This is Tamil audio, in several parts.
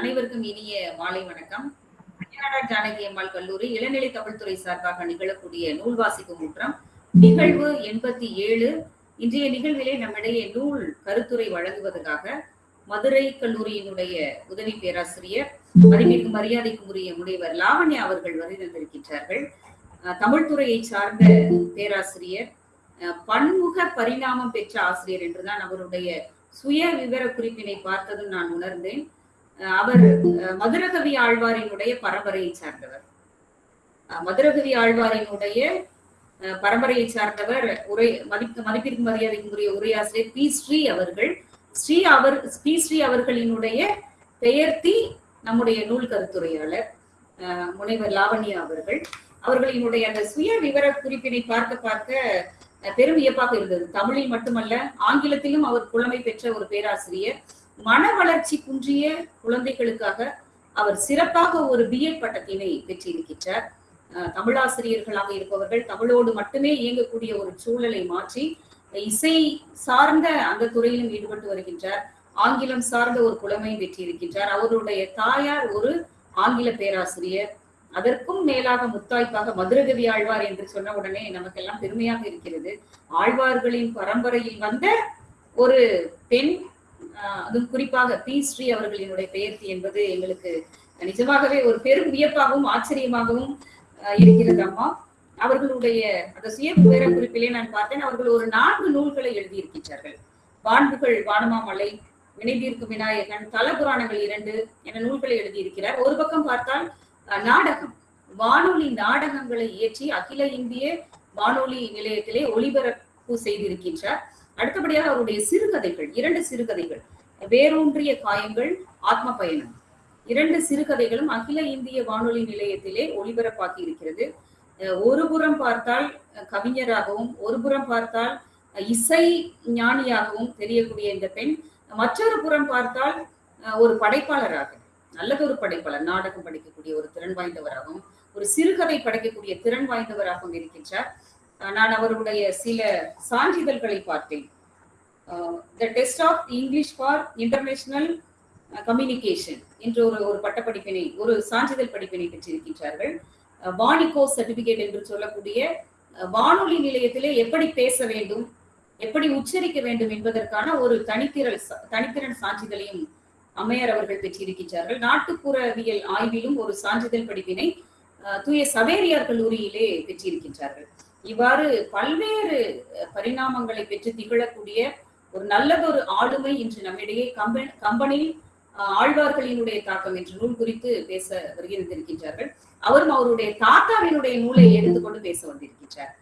அனைவருக்கும் இனிய மாலை வணக்கம். ஜானகி அம்மாள் கல்லூரி இளநிலை தமிழ்துறை சார்பாக நிகழக்கூடிய நூல் வாசிக்கும் முற்றம் நிகழ்வு எண்பத்தி ஏழு. இன்றைய நிகழ்விலே நம்மிடையே நூல் கருத்துரை வழங்குவதற்காக மதுரை கல்லூரியினுடைய உதவி பேராசிரியர் மதிப்பிற்கு மரியாதைக்குரிய முனைவர் லாவண்யா அவர்கள் வருகை தமிழ்துறையை சார்ந்த பேராசிரியர் பன்முக பரிணாமம் பெற்ற ஆசிரியர் என்றுதான் அவருடைய சுய விவர குறிப்பினை பார்த்ததும் நான் உணர்ந்தேன். அவர் மதுரகவி ஆழ்வாரினுடைய பரம்பரையை சார்ந்தவர். மதுரகவி ஆழ்வாரினுடைய பரம்பரையை சார்ந்தவர் உரை மதிப்பு மதிப்பிற்கு மரியாதைக்குரிய உரையாசிரியர் பி ஸ்ரீ அவர்கள். ஸ்ரீ அவர் பி ஸ்ரீ அவர்களினுடைய பெயர்த்தி நம்முடைய நூல் கருத்துரையாளர் முனைவர் லாவண்யா அவர்கள். அவர்களினுடைய அந்த சுய விவர குறிப்பினை பார்க்க பார்க்க பெரும் வியப்பாக இருந்தது. தமிழில் மட்டுமல்ல ஆங்கிலத்திலும் அவர் புலமை பெற்ற ஒரு பேராசிரியர். மன வளர்ச்சி குன்றிய குழந்தைகளுக்காக அவர் சிறப்பாக ஒரு பிஎட் பட்டத்தினை பெற்றிருக்கின்றார். தமிழாசிரியர்களாக இருப்பவர்கள் தமிழோடு மட்டுமே இயங்கக்கூடிய ஒரு சூழலை மாற்றி இசை சார்ந்த அந்த துறையிலும் ஈடுபட்டு வருகின்றார். ஆங்கிலம் சார்ந்த ஒரு புலமை பெற்றிருக்கின்றார். அவருடைய தாயார் ஒரு ஆங்கில பேராசிரியர். அதற்கும் மேலாக முத்தாய்ப்பாக மதுரகவி ஆழ்வார் என்று சொன்ன உடனே நமக்கெல்லாம் பெருமையாக இருக்கிறது. ஆழ்வார்களின் பரம்பரையில் வந்த ஒரு பெண் அதுவும் குறிப்பாக பி. ஸ்ரீ அவர்களினுடைய பெயர்த்தி என்பது எங்களுக்கு நிஜமாகவே ஒரு பெரும் வியப்பாகவும் ஆச்சரியமாகவும் இருக்கிறது அம்மா. அவர்களுடைய அந்த சுய விவர குறிப்பிலே நான் பார்த்தேன். அவர்கள் ஒரு நான்கு நூல்களை எழுதியிருக்கின்றார்கள். வான்புகள் வானமாமலை வினைதீர்க்கும் விநாயகன் தலபுராணங்கள் இரண்டு என நூல்களை எழுதியிருக்கிறார். ஒரு பக்கம் பார்த்தால் நாடகம். வானொலி நாடகங்களை இயற்றி அகில இந்திய வானொலி நிலையத்திலே ஒளிபரப்பு செய்திருக்கின்றார். அடுத்தபடியாக அவருடைய சிறுகதைகள் இரண்டு சிறுகதைகள். வேரூன்றிய காயங்கள் ஆத்ம பயணம் இரண்டு சிறுகதைகளும் அகில இந்திய வானொலி நிலையத்திலே ஒளிபரப்பாக்கி இருக்கிறது. ஒரு புறம் பார்த்தால் கவிஞராகவும் ஒரு புறம் பார்த்தால் இசை ஞானியாகவும் தெரியக்கூடிய இந்த பெண் மற்றொரு புறம் பார்த்தால் அஹ், ஒரு படைப்பாளராக நல்லதொரு படைப்பாளர் நாடகம் படிக்கக்கூடிய ஒரு திறன் வாய்ந்தவராகவும் ஒரு சிறுகதை படைக்கக்கூடிய திறன் வாய்ந்தவராகவும் இருக்கின்றார். நான் அவருடைய சில சான்றிதழ்களை பார்த்தேன். The test of English for international communication என்ற ஒரு ஒரு பட்டப்படிப்பினை ஒரு சான்றிதழ் படிப்பினை பெற்றிருக்கின்றார்கள். வானிகோ வாணிகோ சர்டிபிகேட் என்று சொல்லக்கூடிய வானொலி நிலையத்திலே எப்படி பேச வேண்டும் எப்படி உச்சரிக்க வேண்டும் என்பதற்கான ஒரு தனித்திரல் தனித்திறன் சான்றிதழையும் அம்மையார் அவர்கள் பெற்றிருக்கின்றார்கள். நாட்டுப்புறவியல் ஆய்விலும் ஒரு சான்றிதழ் படிப்பினை தூய சவேரியார் கல்லூரியிலே பெற்றிருக்கின்றார்கள். இவ்வாறு பல்வேறு பரிணாமங்களை பெற்று திகழக்கூடிய ஒரு நல்லதொரு ஆளுமை இன்று நம்மிடையே கம்ப கம்பெனி ஆழ்வார்களினுடைய தாக்கம் என்ற நூல் குறித்து பேச வருகின்றிருக்கின்றார்கள். அவரும் அவருடைய தாத்தாவினுடைய நூலை எடுத்துக்கொண்டு பேச வந்திருக்கின்றார்.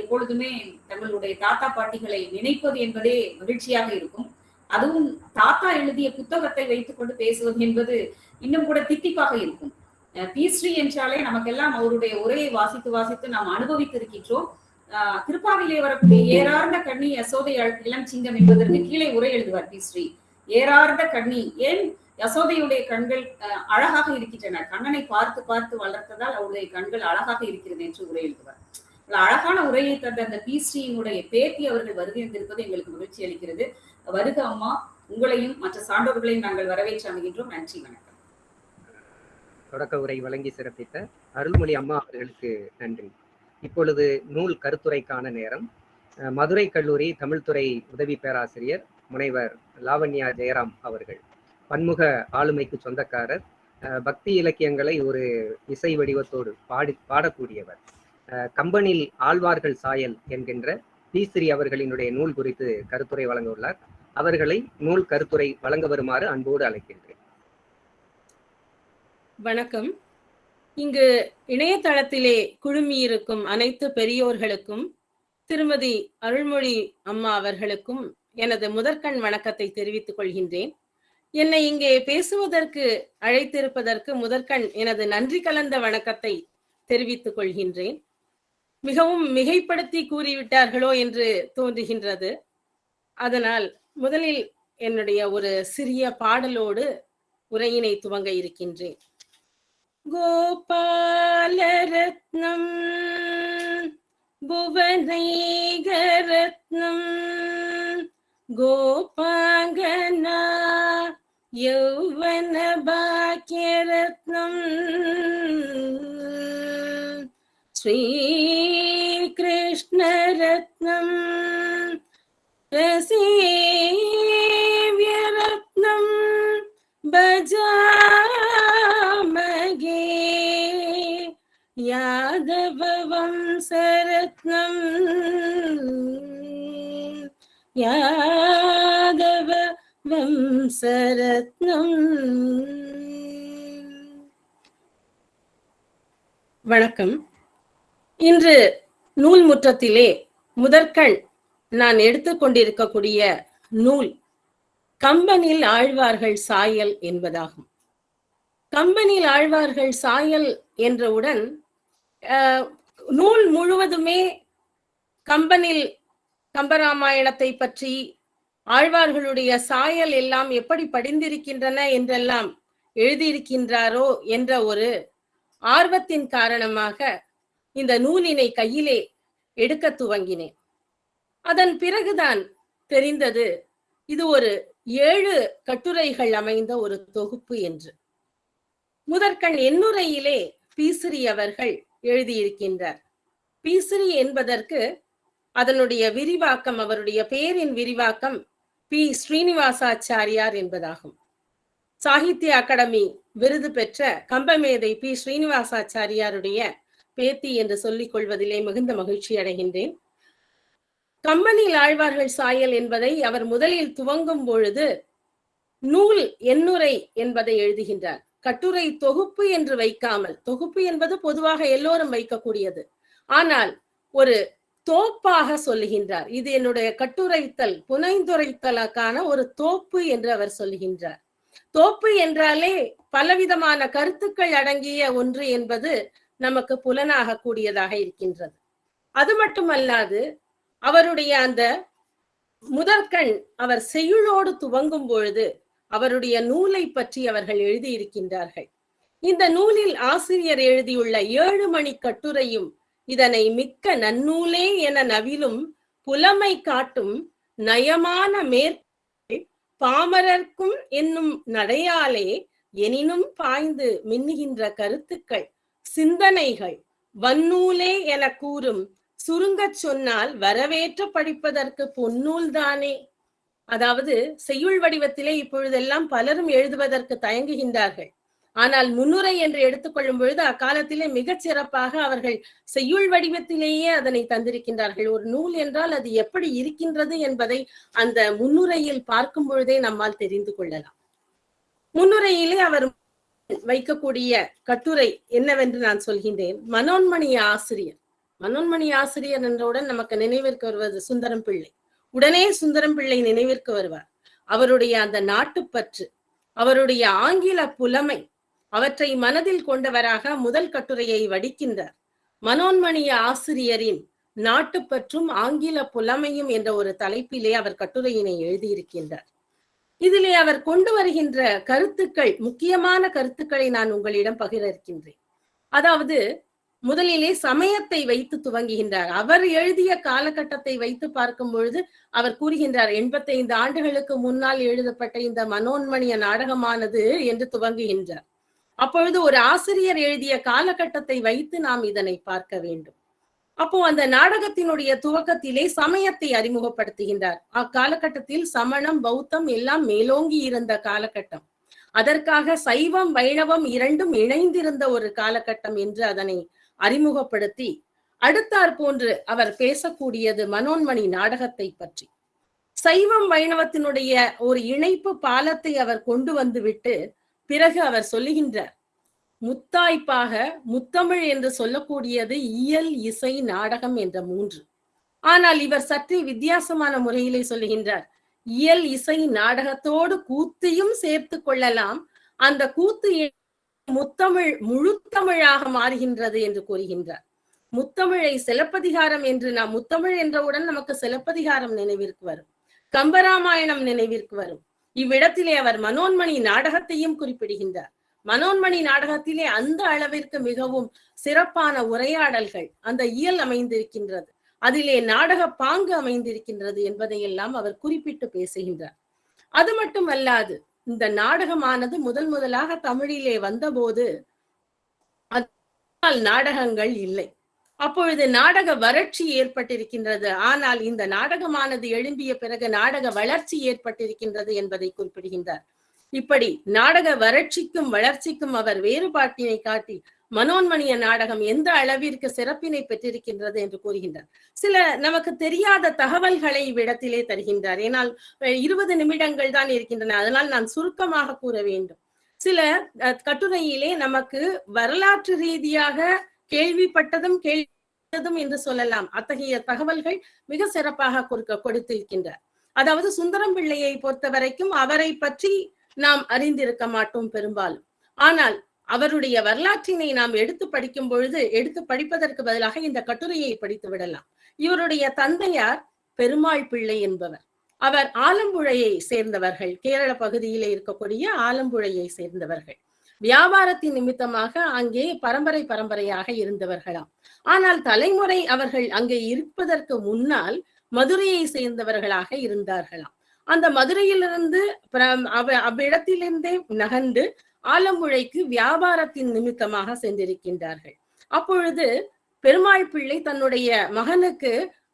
எப்பொழுதுமே தங்களுடைய தாத்தா பாட்டிகளை நினைப்பது என்பதே மகிழ்ச்சியாக இருக்கும். அதுவும் தாத்தா எழுதிய புத்தகத்தை வைத்துக்கொண்டு பேசுவது என்பது இன்னும் கூட தித்திப்பாக இருக்கும். பீஸ்ரீ ஸ்ரீ என்றாலே நமக்கெல்லாம் அவருடைய உரையை வாசித்து வாசித்து நாம் அனுபவித்திருக்கின்றோம். இருக்கின்றோம் திருப்பாவிலே வரக்கூடிய ஏறார்ந்த கண்ணி யசோதை இளம் சிங்கம் என்பதற்கு கீழே உரை எழுதுவார் பி ஸ்ரீ ஏறார்ந்த கண்ணி ஏன் யசோதையுடைய கண்கள் அழகாக இருக்கின்றன? கண்ணனை பார்த்து பார்த்து வளர்த்ததால் அவருடைய கண்கள் அழகாக இருக்கிறது என்று உரை எழுதுவார். அழகான உரையை தந்த அந்த பி பேத்தி அவர்கள் வருகை இருந்திருப்பது எங்களுக்கு மகிழ்ச்சி அளிக்கிறது. வருக அம்மா உங்களையும் மற்ற சான்றோர்களையும் நாங்கள் வரவேற்று அமைகின்றோம். நன்றி வணக்கம். தொடக்க உரை வழங்கி சிறப்பித்த அருள்மொழி அம்மா அவர்களுக்கு நன்றி. இப்பொழுது நூல் கருத்துரைக்கான நேரம். மதுரை கல்லூரி தமிழ்துறை உதவி பேராசிரியர் முனைவர் லாவண்யா ஜெயராம் அவர்கள். பன்முக ஆளுமைக்கு சொந்தக்காரர். அஹ், பக்தி இலக்கியங்களை ஒரு இசை வடிவத்தோடு பாடி பாடக்கூடியவர். அஹ், கம்பனில் ஆழ்வார்கள் சாயல் என்கின்ற பீஸ்ரீ அவர்களினுடைய நூல் குறித்து கருத்துரை வழங்க உள்ளார். அவர்களை நூல் கருத்துரை வழங்க வருமாறு அன்போடு அழைக்கின்றேன். வணக்கம். இங்கு இணையதளத்திலே குழுமியிருக்கும் அனைத்து பெரியோர்களுக்கும் திருமதி அருள்மொழி அம்மா அவர்களுக்கும் எனது முதற்கண் வணக்கத்தை தெரிவித்துக் கொள்கின்றேன். என்னை இங்கே பேசுவதற்கு அழைத்திருப்பதற்கு முதற்கண் எனது நன்றி கலந்த வணக்கத்தை தெரிவித்துக் கொள்கின்றேன். மிகவும் மிகைப்படுத்தி கூறிவிட்டார்களோ என்று தோன்றுகின்றது. அதனால் முதலில் என்னுடைய ஒரு சிறிய பாடலோடு உரையினை துவங்க இருக்கின்றேன். ഗോപാലരത്നം ഭുവനൈകരത്നം ഗോപാംഗന യൗവന ഭാഗ്യരത്നം ശ്രീകൃഷ്ണരത്നം രസീ யாதவம்சரத்னம் யாதவ வம்சரத்னம் வணக்கம் இன்று நூல் முற்றத்திலே முதற்கண் நான் எடுத்துக்கொண்டிருக்கக்கூடிய நூல் கம்பனில் ஆழ்வார்கள் சாயல் என்பதாகும். கம்பனில் ஆழ்வார்கள் சாயல் என்றவுடன் நூல் முழுவதுமே கம்பனில் கம்பராமாயணத்தை பற்றி ஆழ்வார்களுடைய சாயல் எல்லாம் எப்படி படிந்திருக்கின்றன என்றெல்லாம் எழுதியிருக்கின்றாரோ என்ற ஒரு ஆர்வத்தின் காரணமாக இந்த நூலினை கையிலே எடுக்க துவங்கினேன். அதன் பிறகுதான் தெரிந்தது இது ஒரு ஏழு கட்டுரைகள் அமைந்த ஒரு தொகுப்பு என்று. முதற்கண் எண்ணுரையிலே பீசிறியவர்கள் எழுதியிருக்கின்றார். பீசிறி என்பதற்கு அதனுடைய விரிவாக்கம் அவருடைய பெயரின் விரிவாக்கம் பி. ஸ்ரீனிவாசாச்சாரியார் என்பதாகும். சாகித்ய அகாடமி விருது பெற்ற கம்பமேதை பி. ஸ்ரீனிவாசாச்சாரியாருடைய பேத்தி என்று சொல்லிக் கொள்வதிலே மிகுந்த மகிழ்ச்சி அடைகின்றேன். கம்பனில் ஆழ்வார்கள் சாயல் என்பதை அவர் முதலில் துவங்கும் பொழுது நூல் எண்ணுரை என்பதை எழுதுகின்றார். கட்டுரை தொகுப்பு என்று வைக்காமல் தொகுப்பு என்பது பொதுவாக எல்லோரும் வைக்கக்கூடியது. ஆனால் ஒரு தோப்பாக சொல்லுகின்றார். இது என்னுடைய கட்டுரைத்தல் புனைந்துரைத்தலுக்கான ஒரு தோப்பு என்று அவர் சொல்லுகின்றார். தோப்பு என்றாலே பலவிதமான கருத்துக்கள் அடங்கிய ஒன்று என்பது நமக்கு புலனாக கூடியதாக இருக்கின்றது. அது மட்டுமல்லாது அவருடைய அந்த முதற்கண் அவர் செய்யுளோடு துவங்கும் பொழுது அவருடைய நூலை பற்றி அவர்கள் எழுதியிருக்கின்றார்கள். இந்த நூலில் ஆசிரியர் எழுதியுள்ள ஏழு மணி கட்டுரையும் இதனை மிக்க நன்னூலே என நவிலும் புலமை காட்டும் நயமான மேற் பாமரர்க்கும் என்னும் நடையாலே எனினும் பாய்ந்து மின்னுகின்ற கருத்துக்கள் சிந்தனைகள் வன்னூலே என கூறும் சுருங்கச் சொன்னால் வரவேற்ற படிப்பதற்கு பொன்னூல் தானே அதாவது செய்யுள் வடிவத்திலே இப்பொழுதெல்லாம் பலரும் எழுதுவதற்கு தயங்குகின்றார்கள். ஆனால் முன்னுரை என்று எடுத்துக்கொள்ளும் பொழுது அக்காலத்திலே மிகச் சிறப்பாக அவர்கள் செய்யுள் வடிவத்திலேயே அதனை தந்திருக்கின்றார்கள். ஒரு நூல் என்றால் அது எப்படி இருக்கின்றது என்பதை அந்த முன்னுரையில் பார்க்கும் பொழுதே நம்மால் தெரிந்து கொள்ளலாம். முன்னுரையிலே அவர் வைக்கக்கூடிய கட்டுரை என்னவென்று நான் சொல்கின்றேன். மனோன்மணி ஆசிரியர். மனோன்மணி ஆசிரியர் என்றவுடன் நமக்கு நினைவிற்கு வருவது சுந்தரம் பிள்ளை. உடனே சுந்தரம் பிள்ளை நினைவிற்கு வருவார். அவருடைய அந்த நாட்டுப்பற்று அவருடைய ஆங்கில புலமை அவற்றை மனதில் கொண்டவராக முதல் கட்டுரையை வடிக்கின்றார். மனோன்மணிய ஆசிரியரின் நாட்டுப்பற்றும் ஆங்கில புலமையும் என்ற ஒரு தலைப்பிலே அவர் கட்டுரையினை எழுதியிருக்கின்றார். இதிலே அவர் கொண்டு வருகின்ற கருத்துக்கள் முக்கியமான கருத்துக்களை நான் உங்களிடம் பகிர இருக்கின்றேன். அதாவது முதலிலே சமயத்தை வைத்து துவங்குகின்றார். அவர் எழுதிய காலகட்டத்தை வைத்து பார்க்கும் பொழுது அவர் கூறுகின்றார் எண்பத்தைந்து ஆண்டுகளுக்கு முன்னால் எழுதப்பட்ட இந்த மனோன்மணிய நாடகமானது என்று துவங்குகின்றார். அப்பொழுது ஒரு ஆசிரியர் எழுதிய காலகட்டத்தை வைத்து நாம் இதனை பார்க்க வேண்டும். அப்போ அந்த நாடகத்தினுடைய துவக்கத்திலே சமயத்தை அறிமுகப்படுத்துகின்றார். அக்காலகட்டத்தில் சமணம் பௌத்தம் எல்லாம் மேலோங்கி இருந்த காலகட்டம். அதற்காக சைவம் வைணவம் இரண்டும் இணைந்திருந்த ஒரு காலகட்டம் என்று அதனை அறிமுகப்படுத்தி அடுத்தார் போன்று அவர் பேசக்கூடியது மனோன்மணி நாடகத்தை பற்றி. சைவம் வைணவத்தினுடைய ஒரு இணைப்பு பாலத்தை அவர் கொண்டு வந்து விட்டு பிறகு அவர் சொல்லுகின்றார் முத்தாய்ப்பாக முத்தமிழ் என்று சொல்லக்கூடியது இயல் இசை நாடகம் என்ற மூன்று. ஆனால் இவர் சற்றே வித்தியாசமான முறையிலே சொல்லுகின்றார் இயல் இசை நாடகத்தோடு கூத்தையும் சேர்த்து கொள்ளலாம். அந்த கூத்து முத்தமிழ் முழுத்தமிழாக மாறுகின்றது என்று கூறுகின்றார். முத்தமிழை சிலப்பதிகாரம் என்று நாம் முத்தமிழ் என்றவுடன் நமக்கு சிலப்பதிகாரம் நினைவிற்கு வரும். கம்பராமாயணம் நினைவிற்கு வரும். இவ்விடத்திலே அவர் மனோன்மணி நாடகத்தையும் குறிப்பிடுகின்றார். மனோன்மணி நாடகத்திலே அந்த அளவிற்கு மிகவும் சிறப்பான உரையாடல்கள் அந்த இயல் அமைந்திருக்கின்றது. அதிலே நாடக பாங்கு அமைந்திருக்கின்றது என்பதையெல்லாம் அவர் குறிப்பிட்டு பேசுகின்றார். அது மட்டும் அல்லாது இந்த நாடகமானது முதல் முதலாக தமிழிலே வந்தபோது நாடகங்கள் இல்லை. அப்பொழுது நாடக வறட்சி ஏற்பட்டிருக்கின்றது. ஆனால் இந்த நாடகமானது எழும்பிய பிறகு நாடக வளர்ச்சி ஏற்பட்டிருக்கின்றது என்பதை குறிப்பிடுகின்றார். இப்படி நாடக வறட்சிக்கும் வளர்ச்சிக்கும் அவர் வேறுபாட்டினை காட்டி மனோன்மணிய நாடகம் எந்த அளவிற்கு சிறப்பினை பெற்றிருக்கின்றது என்று கூறுகின்றார். சில நமக்கு தெரியாத தகவல்களை இவ்விடத்திலே தருகின்றார். ஏனால் இருபது நிமிடங்கள் தான் இருக்கின்றன. அதனால் நான் சுருக்கமாக கூற வேண்டும். சில கட்டுரையிலே நமக்கு வரலாற்று ரீதியாக கேள்விப்பட்டதும் கேள்விப்பட்டதும் என்று சொல்லலாம். அத்தகைய தகவல்கள் மிக சிறப்பாக கொடுக்க கொடுத்திருக்கின்றார். அதாவது சுந்தரம் பிள்ளையை பொறுத்த வரைக்கும் அவரை பற்றி நாம் அறிந்திருக்க மாட்டோம் பெரும்பாலும். ஆனால் அவருடைய வரலாற்றினை நாம் எடுத்து படிக்கும் பொழுது எடுத்து படிப்பதற்கு பதிலாக இந்த கட்டுரையை படித்து விடலாம். இவருடைய தந்தையார் பெருமாள் பிள்ளை என்பவர். அவர் ஆலம்புழையை சேர்ந்தவர்கள். கேரள பகுதியிலே இருக்கக்கூடிய ஆலம்புழையை சேர்ந்தவர்கள். வியாபாரத்தின் நிமித்தமாக அங்கே பரம்பரை பரம்பரையாக இருந்தவர்களாம். ஆனால் தலைமுறை அவர்கள் அங்கே இருப்பதற்கு முன்னால் மதுரையை சேர்ந்தவர்களாக இருந்தார்களாம். அந்த மதுரையிலிருந்து பிர- அவ்விடத்திலிருந்தே நகர்ந்து ஆலம்புழைக்கு வியாபாரத்தின் நிமித்தமாக சென்றிருக்கின்றார்கள். அப்பொழுது பெருமாள் பிள்ளை தன்னுடைய மகனுக்கு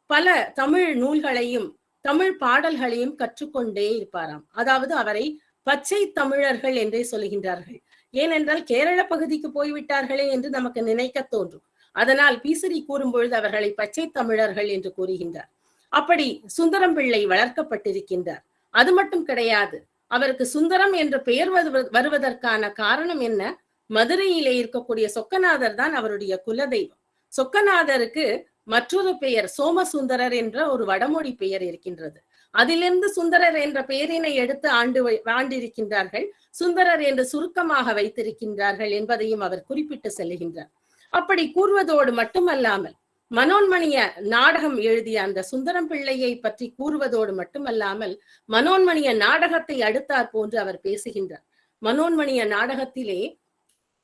பல தமிழ் நூல்களையும் தமிழ் பாடல்களையும் கற்றுக்கொண்டே இருப்பாராம். அதாவது அவரை பச்சை தமிழர்கள் என்றே சொல்லுகின்றார்கள். ஏனென்றால் கேரள பகுதிக்கு போய்விட்டார்களே என்று நமக்கு நினைக்க தோன்றும். அதனால் பீசரி கூறும்பொழுது அவர்களை பச்சை தமிழர்கள் என்று கூறுகின்றார். அப்படி சுந்தரம் பிள்ளை வளர்க்கப்பட்டிருக்கின்றார். அது மட்டும் கிடையாது. அவருக்கு சுந்தரம் என்ற பெயர் வருவ- வருவதற்கான காரணம் என்ன? மதுரையிலே இருக்கக்கூடிய சொக்கநாதர் தான் அவருடைய குலதெய்வம். சொக்கநாதருக்கு மற்றொரு பெயர் சோமசுந்தரர் என்ற ஒரு வடமொழி பெயர் இருக்கின்றது. அதிலிருந்து சுந்தரர் என்ற பெயரினை எடுத்து ஆண்டு ஆண்டிருக்கின்றார்கள். சுந்தரர் என்று சுருக்கமாக வைத்திருக்கின்றார்கள் என்பதையும் அவர் குறிப்பிட்டு செல்கின்றார் அப்படி கூறுவதோடு மட்டுமல்லாமல் மனோன்மணிய நாடகம் எழுதிய அந்த சுந்தரம் பிள்ளையை பற்றி கூறுவதோடு மட்டுமல்லாமல் மனோன்மணிய நாடகத்தை அடுத்தாற் போன்று அவர் பேசுகின்றார். மனோன்மணிய நாடகத்திலே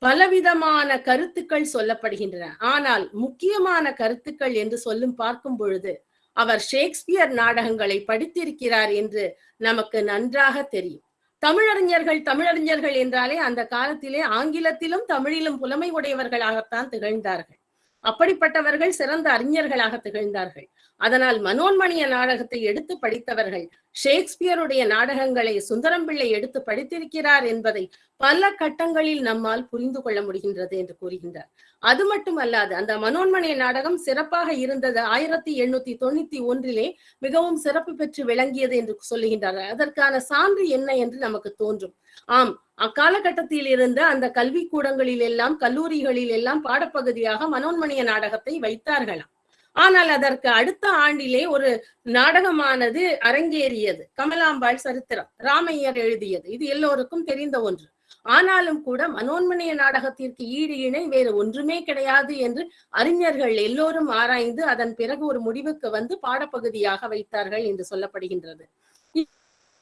பலவிதமான கருத்துக்கள் சொல்லப்படுகின்றன. ஆனால் முக்கியமான கருத்துக்கள் என்று சொல்லும் பார்க்கும் பொழுது அவர் ஷேக்ஸ்பியர் நாடகங்களை படித்திருக்கிறார் என்று நமக்கு நன்றாக தெரியும். தமிழறிஞர்கள் தமிழறிஞர்கள் என்றாலே அந்த காலத்திலே ஆங்கிலத்திலும் தமிழிலும் புலமை உடையவர்களாகத்தான் திகழ்ந்தார்கள். அப்படிப்பட்டவர்கள் சிறந்த அறிஞர்களாக திகழ்ந்தார்கள். அதனால் மனோன்மணிய நாடகத்தை எடுத்து படித்தவர்கள் ஷேக்ஸ்பியருடைய நாடகங்களை சுந்தரம் பிள்ளை எடுத்து படித்திருக்கிறார் என்பதை பல கட்டங்களில் நம்மால் புரிந்து கொள்ள முடிகின்றது என்று கூறுகின்றார். அது மட்டுமல்லாது அந்த மனோன்மணிய நாடகம் சிறப்பாக இருந்தது ஆயிரத்தி எண்ணூத்தி தொண்ணூத்தி ஒன்றிலே மிகவும் சிறப்பு பெற்று விளங்கியது என்று சொல்லுகின்றார். அதற்கான சான்று என்ன என்று நமக்கு தோன்றும். ஆம் அக்காலகட்டத்தில் இருந்த அந்த கல்வி கூடங்களில் எல்லாம் கல்லூரிகளில் எல்லாம் பாடப்பகுதியாக மனோன்மணிய நாடகத்தை வைத்தார்களாம். ஆனால் அதற்கு அடுத்த ஆண்டிலே ஒரு நாடகமானது அரங்கேறியது. கமலாம்பாள் சரித்திரம் ராமையர் எழுதியது. இது எல்லோருக்கும் தெரிந்த ஒன்று. ஆனாலும் கூட மனோன்மணிய நாடகத்திற்கு ஈடு இணை வேறு ஒன்றுமே கிடையாது என்று அறிஞர்கள் எல்லோரும் ஆராய்ந்து அதன் பிறகு ஒரு முடிவுக்கு வந்து பாடப்பகுதியாக வைத்தார்கள் என்று சொல்லப்படுகின்றது.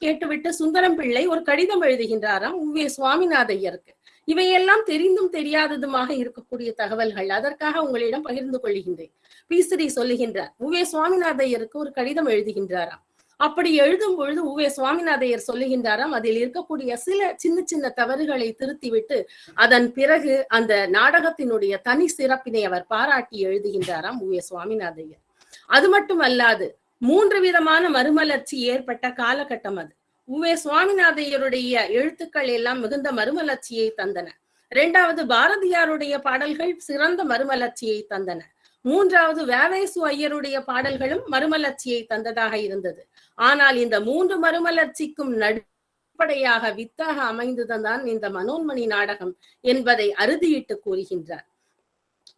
கேட்டுவிட்டு சுந்தரம் பிள்ளை ஒரு கடிதம் எழுதுகின்றாராம் உவே சுவாமிநாத ஐயருக்கு. இவையெல்லாம் தெரிந்தும் தெரியாததுமாக இருக்கக்கூடிய தகவல்கள் அதற்காக உங்களிடம் பகிர்ந்து கொள்கின்றேன். பீசரி சொல்லுகின்றார் உவே சுவாமிநாதையருக்கு ஒரு கடிதம் எழுதுகின்றாராம். அப்படி எழுதும் பொழுது உவே சுவாமிநாதையர் சொல்லுகின்றாராம் அதில் இருக்கக்கூடிய சில சின்ன சின்ன தவறுகளை திருத்திவிட்டு அதன் பிறகு அந்த நாடகத்தினுடைய தனி சிறப்பினை அவர் பாராட்டி எழுதுகின்றாராம் உவே சுவாமிநாதையர் அது மட்டும் அல்லாது மூன்று விதமான மறுமலர்ச்சி ஏற்பட்ட காலகட்டம் அது. உவே சுவாமிநாதையருடைய எழுத்துக்கள் எல்லாம் மிகுந்த மறுமலர்ச்சியை தந்தன. இரண்டாவது பாரதியாருடைய பாடல்கள் சிறந்த மறுமலர்ச்சியை தந்தன. மூன்றாவது வேவேசு ஐயருடைய பாடல்களும் மறுமலர்ச்சியை தந்ததாக இருந்தது. ஆனால் இந்த மூன்று மறுமலர்ச்சிக்கும் நடுப்படையாக வித்தாக அமைந்ததுதான் இந்த மனோன்மணி நாடகம் என்பதை அறுதியிட்டு கூறுகின்றார்.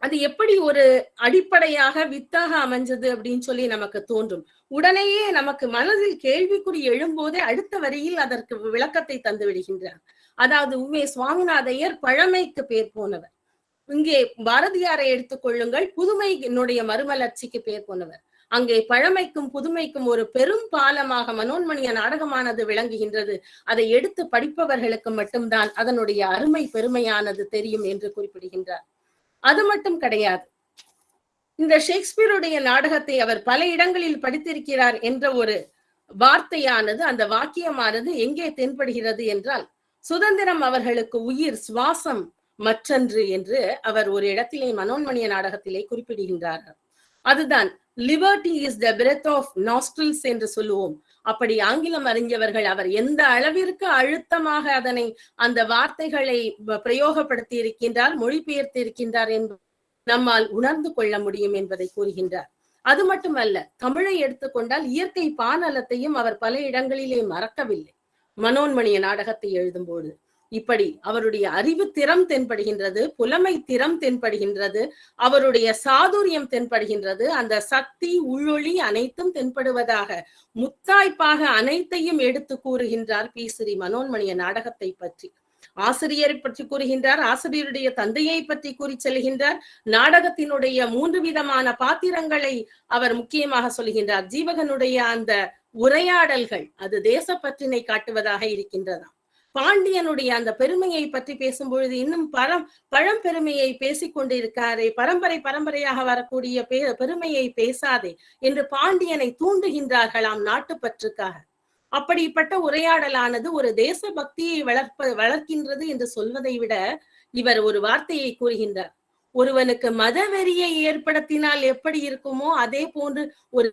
அது எப்படி ஒரு அடிப்படையாக வித்தாக அமைஞ்சது அப்படின்னு சொல்லி நமக்கு தோன்றும். உடனேயே நமக்கு மனதில் கேள்விக்குறி எழும்போதே அடுத்த வரியில் அதற்கு விளக்கத்தை தந்து விடுகின்றார். அதாவது உமே சுவாமிநாதையர் பழமைக்கு பேர் போனவர். இங்கே பாரதியாரை எடுத்துக்கொள்ளுங்கள் புதுமையினுடைய மறுமலர்ச்சிக்கு பேர் போனவர். அங்கே பழமைக்கும் புதுமைக்கும் ஒரு பெரும் பாலமாக மனோன்மணிய நாடகமானது விளங்குகின்றது. அதை எடுத்து படிப்பவர்களுக்கு மட்டும்தான் அதனுடைய அருமை பெருமையானது தெரியும் என்று குறிப்பிடுகின்றார். அது மட்டும் கிடையாது. இந்த ஷேக்ஸ்பியருடைய நாடகத்தை அவர் பல இடங்களில் படித்திருக்கிறார் என்ற ஒரு வார்த்தையானது அந்த வாக்கியமானது எங்கே தென்படுகிறது என்றால் சுதந்திரம் அவர்களுக்கு உயிர் சுவாசம் மற்றன்று என்று அவர் ஒரு இடத்திலே மனோன்மணிய நாடகத்திலே குறிப்பிடுகின்றார் அதுதான் liberty is the breath of nostrils என்று சொல்லுவோம். அப்படி ஆங்கிலம் அறிஞ்சவர்கள் அவர் எந்த அளவிற்கு அழுத்தமாக அதனை அந்த வார்த்தைகளை பிரயோகப்படுத்தி இருக்கின்றார் மொழிபெயர்த்து இருக்கின்றார் என்று நம்மால் உணர்ந்து கொள்ள முடியும் என்பதை கூறுகின்றார். அது மட்டுமல்ல தமிழை எடுத்துக்கொண்டால் இயற்கை பானலத்தையும் அவர் பல இடங்களிலே மறக்கவில்லை. மனோன்மணிய நாடகத்தை எழுதும்போது இப்படி அவருடைய அறிவு திறம் தென்படுகின்றது புலமை திறம் தென்படுகின்றது அவருடைய சாதுரியம் தென்படுகின்றது அந்த சக்தி உள்ளொளி அனைத்தும் தென்படுவதாக முத்தாய்ப்பாக அனைத்தையும் எடுத்து கூறுகின்றார் பி. ஸ்ரீ. மனோன்மணிய நாடகத்தை பற்றி. ஆசிரியரை பற்றி கூறுகின்றார் ஆசிரியருடைய தந்தையை பற்றி கூறி செல்கின்றார் நாடகத்தினுடைய மூன்று விதமான பாத்திரங்களை அவர் முக்கியமாக சொல்கின்றார். ஜீவகனுடைய அந்த உரையாடல்கள் அது தேசப்பற்றினை காட்டுவதாக இருக்கின்றதாம். பாண்டியனுடைய அந்த பெருமையை பற்றி பேசும்பொழுது இன்னும் பரம் பழம்பெருமையை பேசிக் கொண்டிருக்காரே. பரம்பரை பரம்பரையாக வரக்கூடிய பெருமையை பேசாதே என்று பாண்டியனை தூண்டுகின்றார்களாம் நாட்டுப்பற்றுக்காக. அப்படிப்பட்ட உரையாடலானது ஒரு தேச பக்தியை வளர்ப்ப வளர்க்கின்றது என்று சொல்வதை விட இவர் ஒரு வார்த்தையை கூறுகின்றார். ஒருவனுக்கு மத வெறியை ஏற்படுத்தினால் எப்படி இருக்குமோ அதே போன்று ஒரு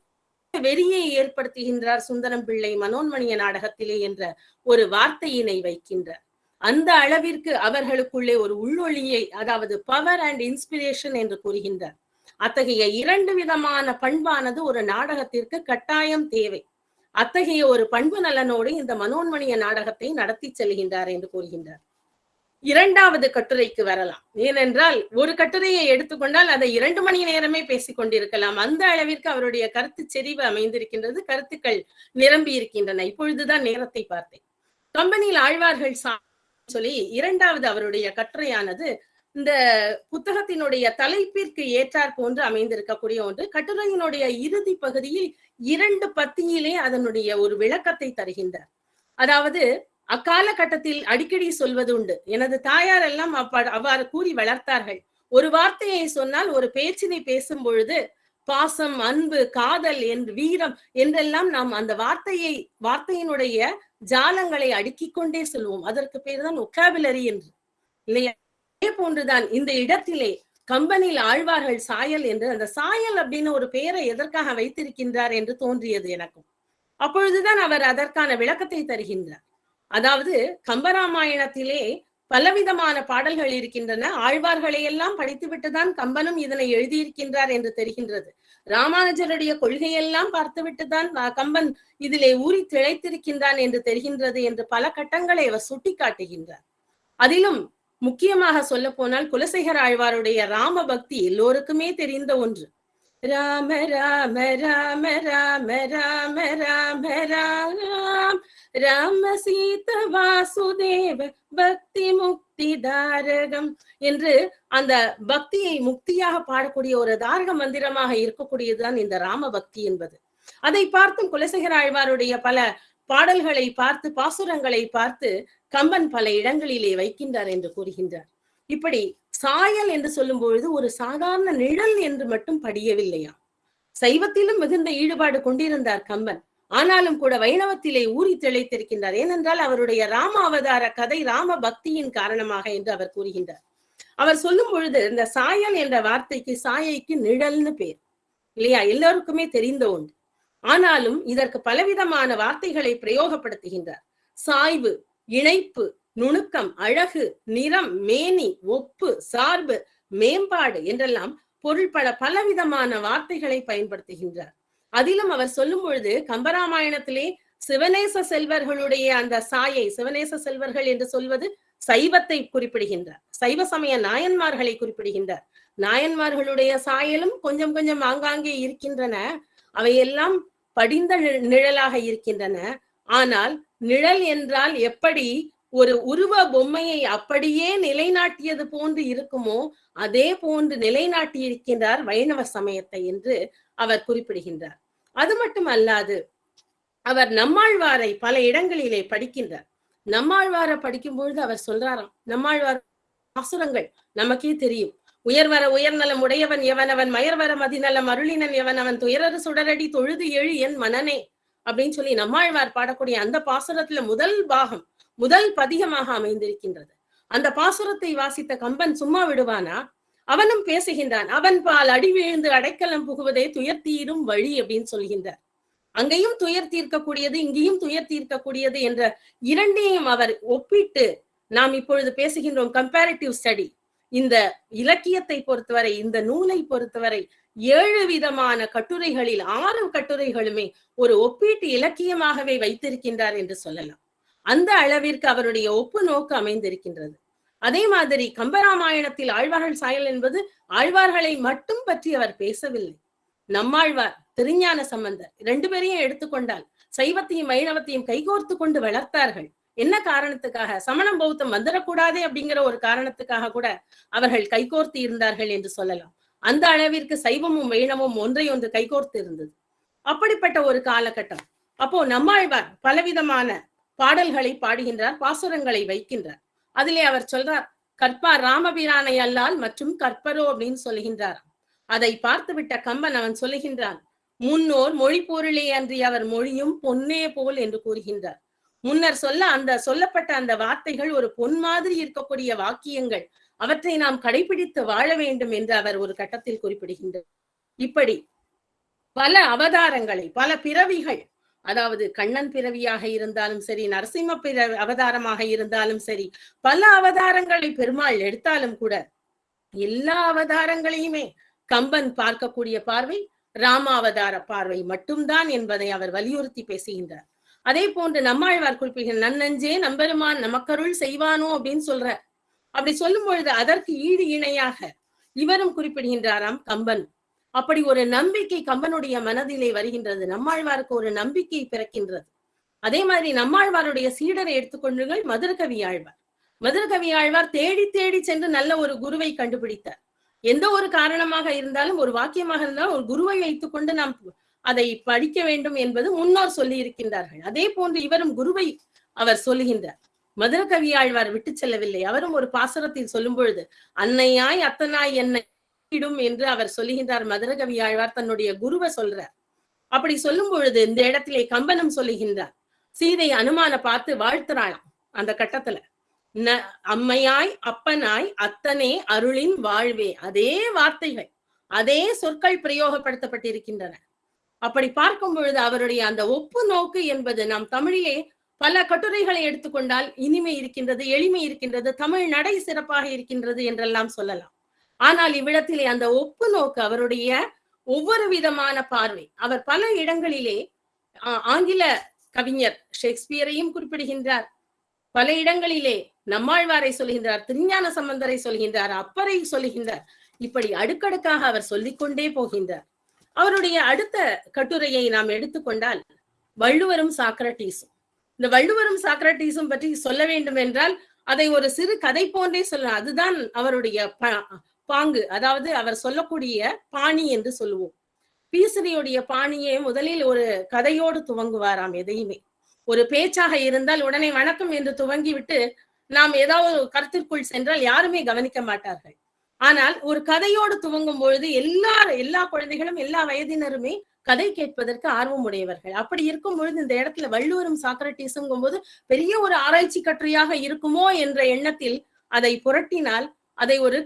வெறியை ஏற்படுத்துகின்றார் சுந்தரம் பிள்ளை மனோன்மணிய நாடகத்திலே என்ற ஒரு வார்த்தையினை வைக்கின்றார். அந்த அளவிற்கு அவர்களுக்குள்ளே ஒரு உள்ளொளியை அதாவது பவர் அண்ட் இன்ஸ்பிரேஷன் என்று கூறுகின்றார். அத்தகைய இரண்டு விதமான பண்பானது ஒரு நாடகத்திற்கு கட்டாயம் தேவை. அத்தகைய ஒரு பண்பு நலனோடு இந்த மனோன்மணிய நாடகத்தை நடத்தி செல்கின்றார் என்று கூறுகின்றார். இரண்டாவது கட்டுரைக்கு வரலாம். ஏனென்றால் ஒரு கட்டுரையை எடுத்துக்கொண்டால் அதை இரண்டு மணி நேரமே பேசிக் கொண்டிருக்கலாம் அந்த அளவிற்கு அவருடைய கருத்து செறிவு அமைந்திருக்கின்றது கருத்துக்கள் நிரம்பி இருக்கின்றன. இப்பொழுதுதான் நேரத்தை பார்த்தேன். கம்பெனியில் ஆழ்வார்கள் சொல்லி இரண்டாவது அவருடைய கட்டுரையானது இந்த புத்தகத்தினுடைய தலைப்பிற்கு ஏற்றார் போன்று அமைந்திருக்கக்கூடிய ஒன்று. கட்டுரையினுடைய இறுதி பகுதியில் இரண்டு பத்தியிலே அதனுடைய ஒரு விளக்கத்தை தருகின்றார். அதாவது அக்காலகட்டத்தில் அடிக்கடி சொல்வது உண்டு. எனது தாயார் எல்லாம் அவ்வாறு கூறி வளர்த்தார்கள். ஒரு வார்த்தையை சொன்னால் ஒரு பேச்சினை பேசும் பொழுது பாசம் அன்பு காதல் என்று வீரம் என்றெல்லாம் நாம் அந்த வார்த்தையை வார்த்தையினுடைய ஜாலங்களை அடுக்கிக் கொண்டே சொல்வோம். அதற்கு பேர் தான் ஒக்காபிலரி என்று. இல்லையா? அதே போன்றுதான் இந்த இடத்திலே கம்பெனியில் ஆழ்வார்கள் சாயல் என்று அந்த சாயல் அப்படின்னு ஒரு பெயரை எதற்காக வைத்திருக்கின்றார் என்று தோன்றியது எனக்கும். அப்பொழுதுதான் அவர் அதற்கான விளக்கத்தை தருகின்றார். அதாவது கம்பராமாயணத்திலே பலவிதமான பாடல்கள் இருக்கின்றன. ஆழ்வார்களை எல்லாம் படித்துவிட்டுதான் கம்பனும் இதனை எழுதியிருக்கின்றார் என்று தெரிகின்றது. ராமானுஜருடைய கொள்கையெல்லாம் பார்த்துவிட்டுதான் கம்பன் இதிலே ஊறி திளைத்திருக்கின்றான் என்று தெரிகின்றது என்று பல கட்டங்களை அவர் சுட்டிக்காட்டுகின்றார். அதிலும் முக்கியமாக சொல்ல போனால் குலசேகர ஆழ்வாருடைய ராம பக்தி எல்லோருக்குமே தெரிந்த ஒன்று. ராம ராம ராம ராம ராம ராம ராம். ராம சீத வாசுதேவ பக்தி முக்தி தாரகம் என்று அந்த பக்தியை முக்தியாக பாடக்கூடிய ஒரு தாரக மந்திரமாக இருக்கக்கூடியதுதான் இந்த ராம பக்தி என்பது. அதை பார்த்தும் குலசேகர ஆழ்வாருடைய பல பாடல்களை பார்த்து பாசுரங்களை பார்த்து கம்பன் பல இடங்களிலே வைக்கின்றார் என்று கூறுகின்றார். இப்படி சாயல் என்று சொல்லும் பொழுது ஒரு சாதாரண நிழல் என்று மட்டும் படியவில்லையா? சைவத்திலும் மிகுந்த ஈடுபாடு கொண்டிருந்தார் கம்பன். ஆனாலும் கூட வைணவத்திலே ஊறி திளைத்திருக்கின்றார். ஏனென்றால் அவருடைய ராம அவதார கதை ராம பக்தியின் காரணமாக என்று அவர் கூறுகின்றார். அவர் சொல்லும் பொழுது இந்த சாயல் என்ற வார்த்தைக்கு சாயைக்கு நிழல்னு பேர். இல்லையா? எல்லோருக்குமே தெரிந்த ஒன்று. ஆனாலும் இதற்கு பலவிதமான வார்த்தைகளை பிரயோகப்படுத்துகின்றார். சாய்வு இணைப்பு நுணுக்கம் அழகு நிறம் மேனி ஒப்பு சார்பு மேம்பாடு என்றெல்லாம் பொருள்பட பலவிதமான வார்த்தைகளை பயன்படுத்துகின்றார். அதிலும் அவர் சொல்லும் பொழுது கம்பராமாயணத்திலே சிவநேச செல்வர்களுடைய அந்த சாயை சிவநேச செல்வர்கள் என்று சொல்வது சைவத்தை குறிப்பிடுகின்றார். சைவ சமய நாயன்மார்களை குறிப்பிடுகின்றார். நாயன்மார்களுடைய சாயலும் கொஞ்சம் கொஞ்சம் ஆங்காங்கே இருக்கின்றன. அவையெல்லாம் படிந்த நிழலாக இருக்கின்றன. ஆனால் நிழல் என்றால் எப்படி ஒரு உருவ பொம்மையை அப்படியே நிலைநாட்டியது போன்று இருக்குமோ அதே போன்று நிலைநாட்டி இருக்கின்றார் வைணவ சமயத்தை என்று அவர் குறிப்பிடுகின்றார். அது மட்டும் அல்லாது அவர் நம்மாழ்வாரை பல இடங்களிலே படிக்கின்றார். நம்மாழ்வாரை படிக்கும் பொழுது அவர் சொல்றாராம் நம்மாழ்வார் அசுரங்கள் நமக்கே தெரியும். உயர்வர உயர்நலம் உடையவன் எவனவன் மயர்வர மதிநலம் அருளினன் எவனவன் துயரறு சுடரடி தொழுது எழு என் மனனே அப்படின்னு சொல்லி நம்மாழ்வார் பாடக்கூடிய அந்த பாசுரத்துல முதல் பாகம் முதல் பதிகமாக அமைந்திருக்கின்றது. அந்த பாசுரத்தை வாசித்த கம்பன் சும்மா விடுவானா? அவனும் பேசுகின்றான் அவன் பால் அடி விழுந்து அடைக்கலம் புகுவதே துயர் தீரும் வழி அப்படின்னு சொல்கின்றார். அங்கேயும் துயர் தீர்க்கக்கூடியது இங்கேயும் துயர் தீர்க்கக்கூடியது என்ற இரண்டையும் அவர் ஒப்பிட்டு நாம் இப்பொழுது பேசுகின்றோம் கம்பேரிட்டிவ் ஸ்டடி இந்த இலக்கியத்தை பொறுத்தவரை இந்த நூலை பொறுத்தவரை ஏழு விதமான கட்டுரைகளில் ஆறு கட்டுரைகளுமே ஒரு ஒப்பீட்டு இலக்கியமாகவே வைத்திருக்கின்றார் என்று சொல்லலாம். அந்த அளவிற்கு அவருடைய ஒப்பு நோக்கு அமைந்திருக்கின்றது. அதே மாதிரி கம்பராமாயணத்தில் ஆழ்வார்கள் சாயல் என்பது ஆழ்வார்களை மட்டும் பற்றி அவர் பேசவில்லை. நம்மாழ்வார் திருஞான சம்பந்தர் ரெண்டு பேரையும் எடுத்துக்கொண்டால் சைவத்தையும் வைணவத்தையும் கைகோர்த்து கொண்டு வளர்த்தார்கள். என்ன காரணத்துக்காக? சமணம் பௌத்தம் வந்துடக்கூடாதே அப்படிங்கிற ஒரு காரணத்துக்காக கூட அவர்கள் கைகோர்த்து இருந்தார்கள் என்று சொல்லலாம். அந்த அளவிற்கு சைவமும் வைணவமும் ஒன்றை ஒன்று கைகோர்த்து இருந்தது. அப்படிப்பட்ட ஒரு காலகட்டம். அப்போ நம்மாழ்வார் பலவிதமான பாடல்களை பாடுகின்றார் பாசுரங்களை வைக்கின்றார். அதிலே அவர் சொல்றார் கற்பா ராமபிரானை அல்லால் மற்றும் கற்பரோ அப்படின்னு சொல்லுகின்றார். அதை பார்த்துவிட்ட கம்பன் அவன் சொல்லுகின்றான் முன்னோர் மொழி பொருளே அன்றி அவர் மொழியும் பொன்னே போல் என்று கூறுகின்றார். முன்னர் சொல்ல அந்த சொல்லப்பட்ட அந்த வார்த்தைகள் ஒரு பொன் மாதிரி இருக்கக்கூடிய வாக்கியங்கள். அவற்றை நாம் கடைபிடித்து வாழ வேண்டும் என்று அவர் ஒரு கட்டத்தில் குறிப்பிடுகின்றார். இப்படி பல அவதாரங்களை பல பிறவிகள் அதாவது கண்ணன் பிறவியாக இருந்தாலும் சரி நரசிம்ம பிற அவதாரமாக இருந்தாலும் சரி பல அவதாரங்களை பெருமாள் எடுத்தாலும் கூட எல்லா அவதாரங்களையுமே கம்பன் பார்க்கக்கூடிய பார்வை ராமாவதார பார்வை மட்டும்தான் என்பதை அவர் வலியுறுத்தி பேசுகின்றார். அதே போன்று நம்மாழ்வார் குறிப்பிடுகிற நன்னஞ்சே நம்பெருமான் நமக்கருள் செய்வானோ? அப்படின்னு சொல்ற அப்படி சொல்லும் பொழுது அதற்கு ஈடு இணையாக இவரும் குறிப்பிடுகின்றாராம் கம்பன். அப்படி ஒரு நம்பிக்கை கம்பனுடைய மனதிலே வருகின்றது. நம்மாழ்வாருக்கு ஒரு நம்பிக்கை பிறக்கின்றது. அதே மாதிரி நம்மாழ்வாருடைய சீடரை எடுத்துக்கொண்டுங்கள் மதுரகவி ஆழ்வார். மதுரகவி ஆழ்வார் தேடி தேடி சென்று நல்ல ஒரு குருவை கண்டுபிடித்தார். எந்த ஒரு காரணமாக இருந்தாலும் ஒரு வாக்கியமாக இருந்தாலும் ஒரு குருவை வைத்துக்கொண்டு நாம் அதை படிக்க வேண்டும் என்பது முன்னோர் சொல்லி இருக்கின்றார்கள். அதே போன்று இவரும் குருவை அவர் சொல்லுகின்றார். மதுரகவி ஆழ்வார் விட்டு செல்லவில்லை. அவரும் ஒரு பாசுரத்தில் சொல்லும் பொழுது அன்னையாய் அத்தனாய் என்னை இடும் என்று அவர் சொல்லுகின்றார். மதுரகவி ஆழ்வார் தன்னுடைய குருவை சொல்றார். அப்படி சொல்லும் பொழுது இந்த இடத்திலே கம்பனம் சொல்லுகின்றார். சீதை அனுமான பார்த்து வாழ்த்துறாளாம் அந்த கட்டத்துல. ந அம்மையாய் அப்பனாய் அத்தனே அருளின் வாழ்வே. அதே வார்த்தைகள் அதே சொற்கள் பிரயோகப்படுத்தப்பட்டிருக்கின்றன. அப்படி பார்க்கும் பொழுது அவருடைய அந்த ஒப்பு நோக்கு என்பது நாம் தமிழிலே பல கட்டுரைகளை எடுத்துக்கொண்டால் இனிமை இருக்கின்றது எளிமை இருக்கின்றது தமிழ் நடை சிறப்பாக இருக்கின்றது என்றெல்லாம் சொல்லலாம். ஆனால் இவ்விடத்திலே அந்த ஒப்பு நோக்கு அவருடைய ஒவ்வொரு விதமான பார்வை. அவர் பல இடங்களிலே ஆங்கில கவிஞர் ஷேக்ஸ்பியரையும் குறிப்பிடுகின்றார். பல இடங்களிலே நம்மாழ்வாரை சொல்கின்றார் திருஞான சம்பந்தரை சொல்கின்றார் அப்பரை சொல்கின்றார். இப்படி அடுக்கடுக்காக அவர் சொல்லிக்கொண்டே போகின்றார். அவருடைய அடுத்த கட்டுரையை நாம் எடுத்துக்கொண்டால் வள்ளுவரும் சாக்ரட்டீஸும் இந்த வள்ளுவரும் சாக்ரட்டீஸும் பற்றி சொல்ல வேண்டும் என்றால் அதை ஒரு சிறு கதை போன்றே சொல்ல அதுதான் அவருடைய பாங்கு அதாவது அவர் சொல்லக்கூடிய பாணி என்று சொல்லுவோம். பீசரியுடைய பாணியை முதலில் ஒரு கதையோடு துவங்குவாராம் எதையுமே. ஒரு பேச்சாக இருந்தால் உடனே வணக்கம் என்று துவங்கிவிட்டு நாம் ஏதாவது கருத்திற்குள் சென்றால் யாருமே கவனிக்க மாட்டார்கள். ஆனால் ஒரு கதையோடு துவங்கும் பொழுது எல்லா எல்லா குழந்தைகளும் எல்லா வயதினருமே கதை கேட்பதற்கு ஆர்வம் உடையவர்கள் அப்படி இருக்கும் பொழுது இந்த இடத்துல வள்ளுவரும் சாக்ரட்டிஸுங்கும் போது பெரிய ஒரு ஆராய்ச்சி கட்டுரையாக இருக்குமோ என்ற எண்ணத்தில் அதை புரட்டினால் அதை ஒரு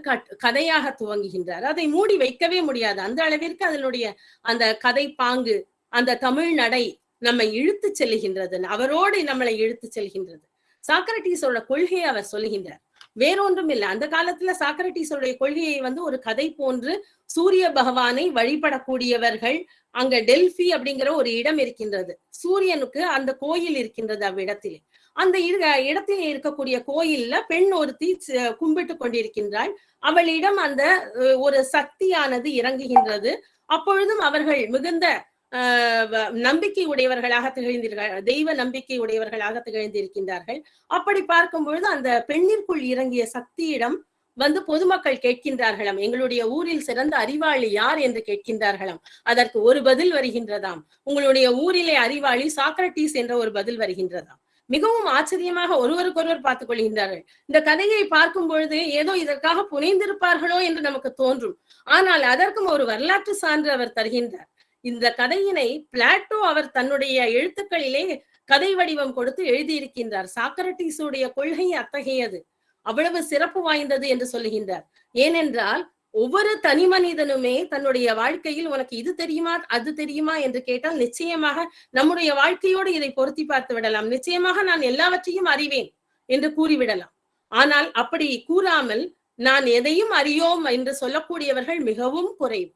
கதையாக துவங்குகின்றார். அதை மூடி வைக்கவே முடியாது. அந்த அளவிற்கு அதனுடைய அந்த கதை பாங்கு அந்த தமிழ் நடை நம்மை இழுத்து செல்கின்றது. அவரோடு நம்மளை இழுத்து செல்கின்றது. சாக்ரட்டிஸோட கொள்கையை அவர் சொல்லுகின்றார் வேறொன்றும் இல்லை. அந்த காலத்துல சாக்ரட்டிஸோடைய கொள்கையை வந்து ஒரு கதை போன்று சூரிய பகவானை வழிபடக்கூடியவர்கள் அங்க டெல்பி அப்படிங்கிற ஒரு இடம் இருக்கின்றது. சூரியனுக்கு அந்த கோயில் இருக்கின்றது அவ்விடத்திலே. அந்த இடத்தில் இருக்கக்கூடிய கோயில்ல பெண் ஒருத்தி கும்பிட்டு கொண்டிருக்கின்றாள். அவளிடம் அந்த ஒரு சக்தியானது இறங்குகின்றது. அப்பொழுதும் அவர்கள் மிகுந்த நம்பிக்கை உடையவர்களாக திகழ்ந்தீர்கள் தெய்வ நம்பிக்கை உடையவர்களாக திகழ்ந்திருக்கின்றார்கள். அப்படி பார்க்கும் பொழுது அந்த பெண்ணிற்குள் இறங்கிய சக்தியிடம் வந்து பொதுமக்கள் கேட்கின்றார்களாம். எங்களுடைய ஊரில் சிறந்த அறிவாளி யார் என்று கேட்கின்றார்களாம். அதற்கு ஒரு பதில் வருகின்றதாம். உங்களுடைய ஊரிலே அறிவாளி சாக்ரட்டிஸ் என்ற ஒரு பதில் வருகின்றதாம். மிகவும் ஆச்சரியமாக ஒருவருக்கொருவர் பார்த்துக் கொள்கின்றார்கள். இந்த கதையை பார்க்கும் பொழுது ஏதோ இதற்காக புனைந்திருப்பார்களோ என்று நமக்கு தோன்றும். ஆனால் அதற்கும் ஒரு வரலாற்று சான்று அவர் தருகின்றார். இந்த கதையினை பிளாட்டோ அவர் தன்னுடைய எழுத்துக்களிலே கதை வடிவம் கொடுத்து எழுதியிருக்கின்றார். சாக்ரட்டிஸுடைய கொள்கை அத்தகையது. அவ்வளவு சிறப்பு வாய்ந்தது என்று சொல்லுகின்றார் ஏனென்றால் ஒவ்வொரு தனி மனிதனுமே தன்னுடைய வாழ்க்கையில் உனக்கு இது தெரியுமா அது தெரியுமா என்று கேட்டால் நிச்சயமாக நம்முடைய வாழ்க்கையோடு இதை பொருத்தி பார்த்து விடலாம். நிச்சயமாக நான் எல்லாவற்றையும் அறிவேன் என்று கூறிவிடலாம். ஆனால் அப்படி கூறாமல் நான் எதையும் அறியோம் என்று சொல்லக்கூடியவர்கள் மிகவும் குறைவு.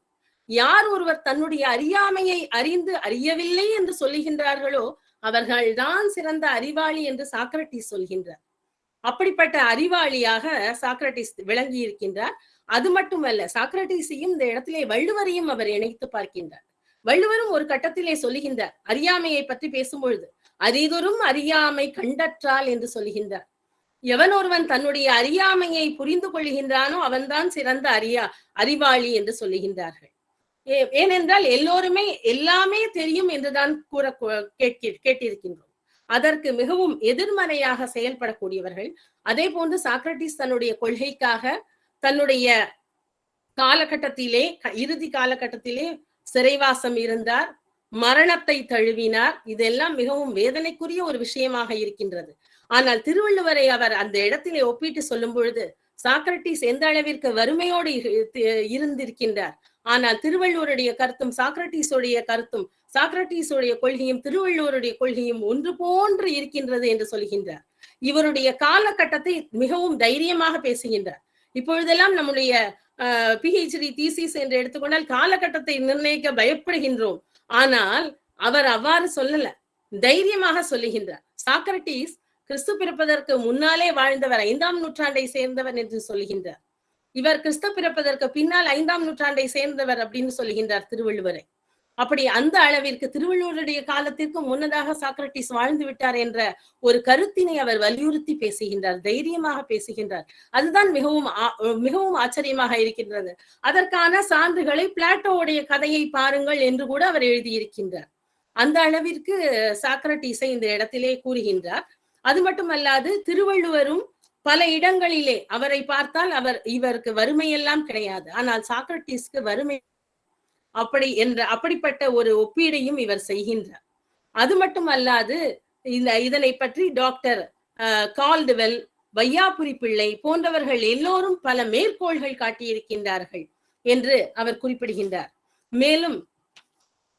யார் ஒருவர் தன்னுடைய அறியாமையை அறிந்து அறியவில்லை என்று சொல்லுகின்றார்களோ அவர்கள்தான் சிறந்த அறிவாளி என்று சாக்ரட்டிஸ் சொல்கின்றார். அப்படிப்பட்ட அறிவாளியாக சாக்ரட்டிஸ் விளங்கி இருக்கின்றார் அது மட்டுமல்ல சாக்ரட்டிஸையும் இந்த இடத்திலே வள்ளுவரையும் அவர் இணைத்து பார்க்கின்றார். வள்ளுவரும் ஒரு கட்டத்திலே சொல்லுகின்றார் அறியாமையை பற்றி பேசும்பொழுது அரிதொரும் அறியாமை கண்டற்றால் என்று சொல்லுகின்றார். எவன் ஒருவன் தன்னுடைய அறியாமையை புரிந்து கொள்கின்றானோ அவன்தான் சிறந்த அறியா அறிவாளி என்று சொல்லுகின்றார்கள். ஏனென்றால் எல்லோருமே எல்லாமே தெரியும் என்றுதான் கூற கேட்டிருக்கின்றோம். அதற்கு மிகவும் எதிர்மறையாக செயல்படக்கூடியவர்கள் அதே போன்று சாக்ரட்டிஸ் தன்னுடைய கொள்கைக்காக தன்னுடைய காலகட்டத்திலே இறுதி காலகட்டத்திலே சிறைவாசம் இருந்தார் மரணத்தை தழுவினார். இதெல்லாம் மிகவும் வேதனைக்குரிய ஒரு விஷயமாக இருக்கின்றது. ஆனால் திருவள்ளுவரை அவர் அந்த இடத்திலே ஒப்பிட்டு சொல்லும் பொழுது சாக்ரட்டிஸ் எந்த அளவிற்கு வறுமையோடு இருந்திருக்கின்றார். ஆனால் திருவள்ளுவருடைய கருத்தும் சாக்ரட்டிஸுடைய கருத்தும் சாக்ரட்டிஸுடைய கொள்கையும் திருவள்ளுவருடைய கொள்கையும் ஒன்று போன்று இருக்கின்றது என்று சொல்கின்றார். இவருடைய காலகட்டத்தை மிகவும் தைரியமாக பேசுகின்றார். இப்பொழுதெல்லாம் நம்முடைய பிஹெச்டி தீசிஸ் என்று எடுத்துக்கொண்டால் காலகட்டத்தை நிர்ணயிக்க பயப்படுகின்றோம். ஆனால் அவர் அவ்வாறு சொல்லல. தைரியமாக சொல்லுகின்றார். சாக்ரட்டிஸ் கிறிஸ்து பிறப்பதற்கு முன்னாலே வாழ்ந்தவர் ஐந்தாம் நூற்றாண்டை சேர்ந்தவர் என்று சொல்லுகின்றார். இவர் கிறிஸ்து பிறப்பதற்கு பின்னால் ஐந்தாம் நூற்றாண்டை சேர்ந்தவர் அப்படின்னு சொல்லுகின்றார் திருவள்ளுவரை. அப்படி அந்த அளவிற்கு திருவள்ளுவருடைய காலத்திற்கு முன்னதாக சாக்ரட்டிஸ் வாழ்ந்து விட்டார் என்ற ஒரு கருத்தினை அவர் வலியுறுத்தி பேசுகின்றார் தைரியமாக பேசுகின்றார். அதுதான் மிகவும் மிகவும் ஆச்சரியமாக இருக்கின்றது. அதற்கான சான்றுகளை பிளாட்டோவுடைய கதையை பாருங்கள் என்று கூட அவர் எழுதியிருக்கின்றார். அந்த அளவிற்கு சாக்ரட்டிஸை இந்த இடத்திலே கூறுகின்றார். அது மட்டுமல்லாது திருவள்ளுவரும் பல இடங்களிலே அவரை பார்த்தால் அவர் இவருக்கு வறுமையெல்லாம் கிடையாது. ஆனால் சாக்ரட்டிஸ்க்கு வறுமை அப்படி என்ற அப்படிப்பட்ட ஒரு ஒப்பீடையும் இவர் செய்கின்றார். அது மட்டும் அல்லாது இந்த இதனை பற்றி டாக்டர் கால்டுவெல் வையாபுரி பிள்ளை போன்றவர்கள் எல்லோரும் பல மேற்கோள்கள் காட்டியிருக்கின்றார்கள் என்று அவர் குறிப்பிடுகின்றார். மேலும்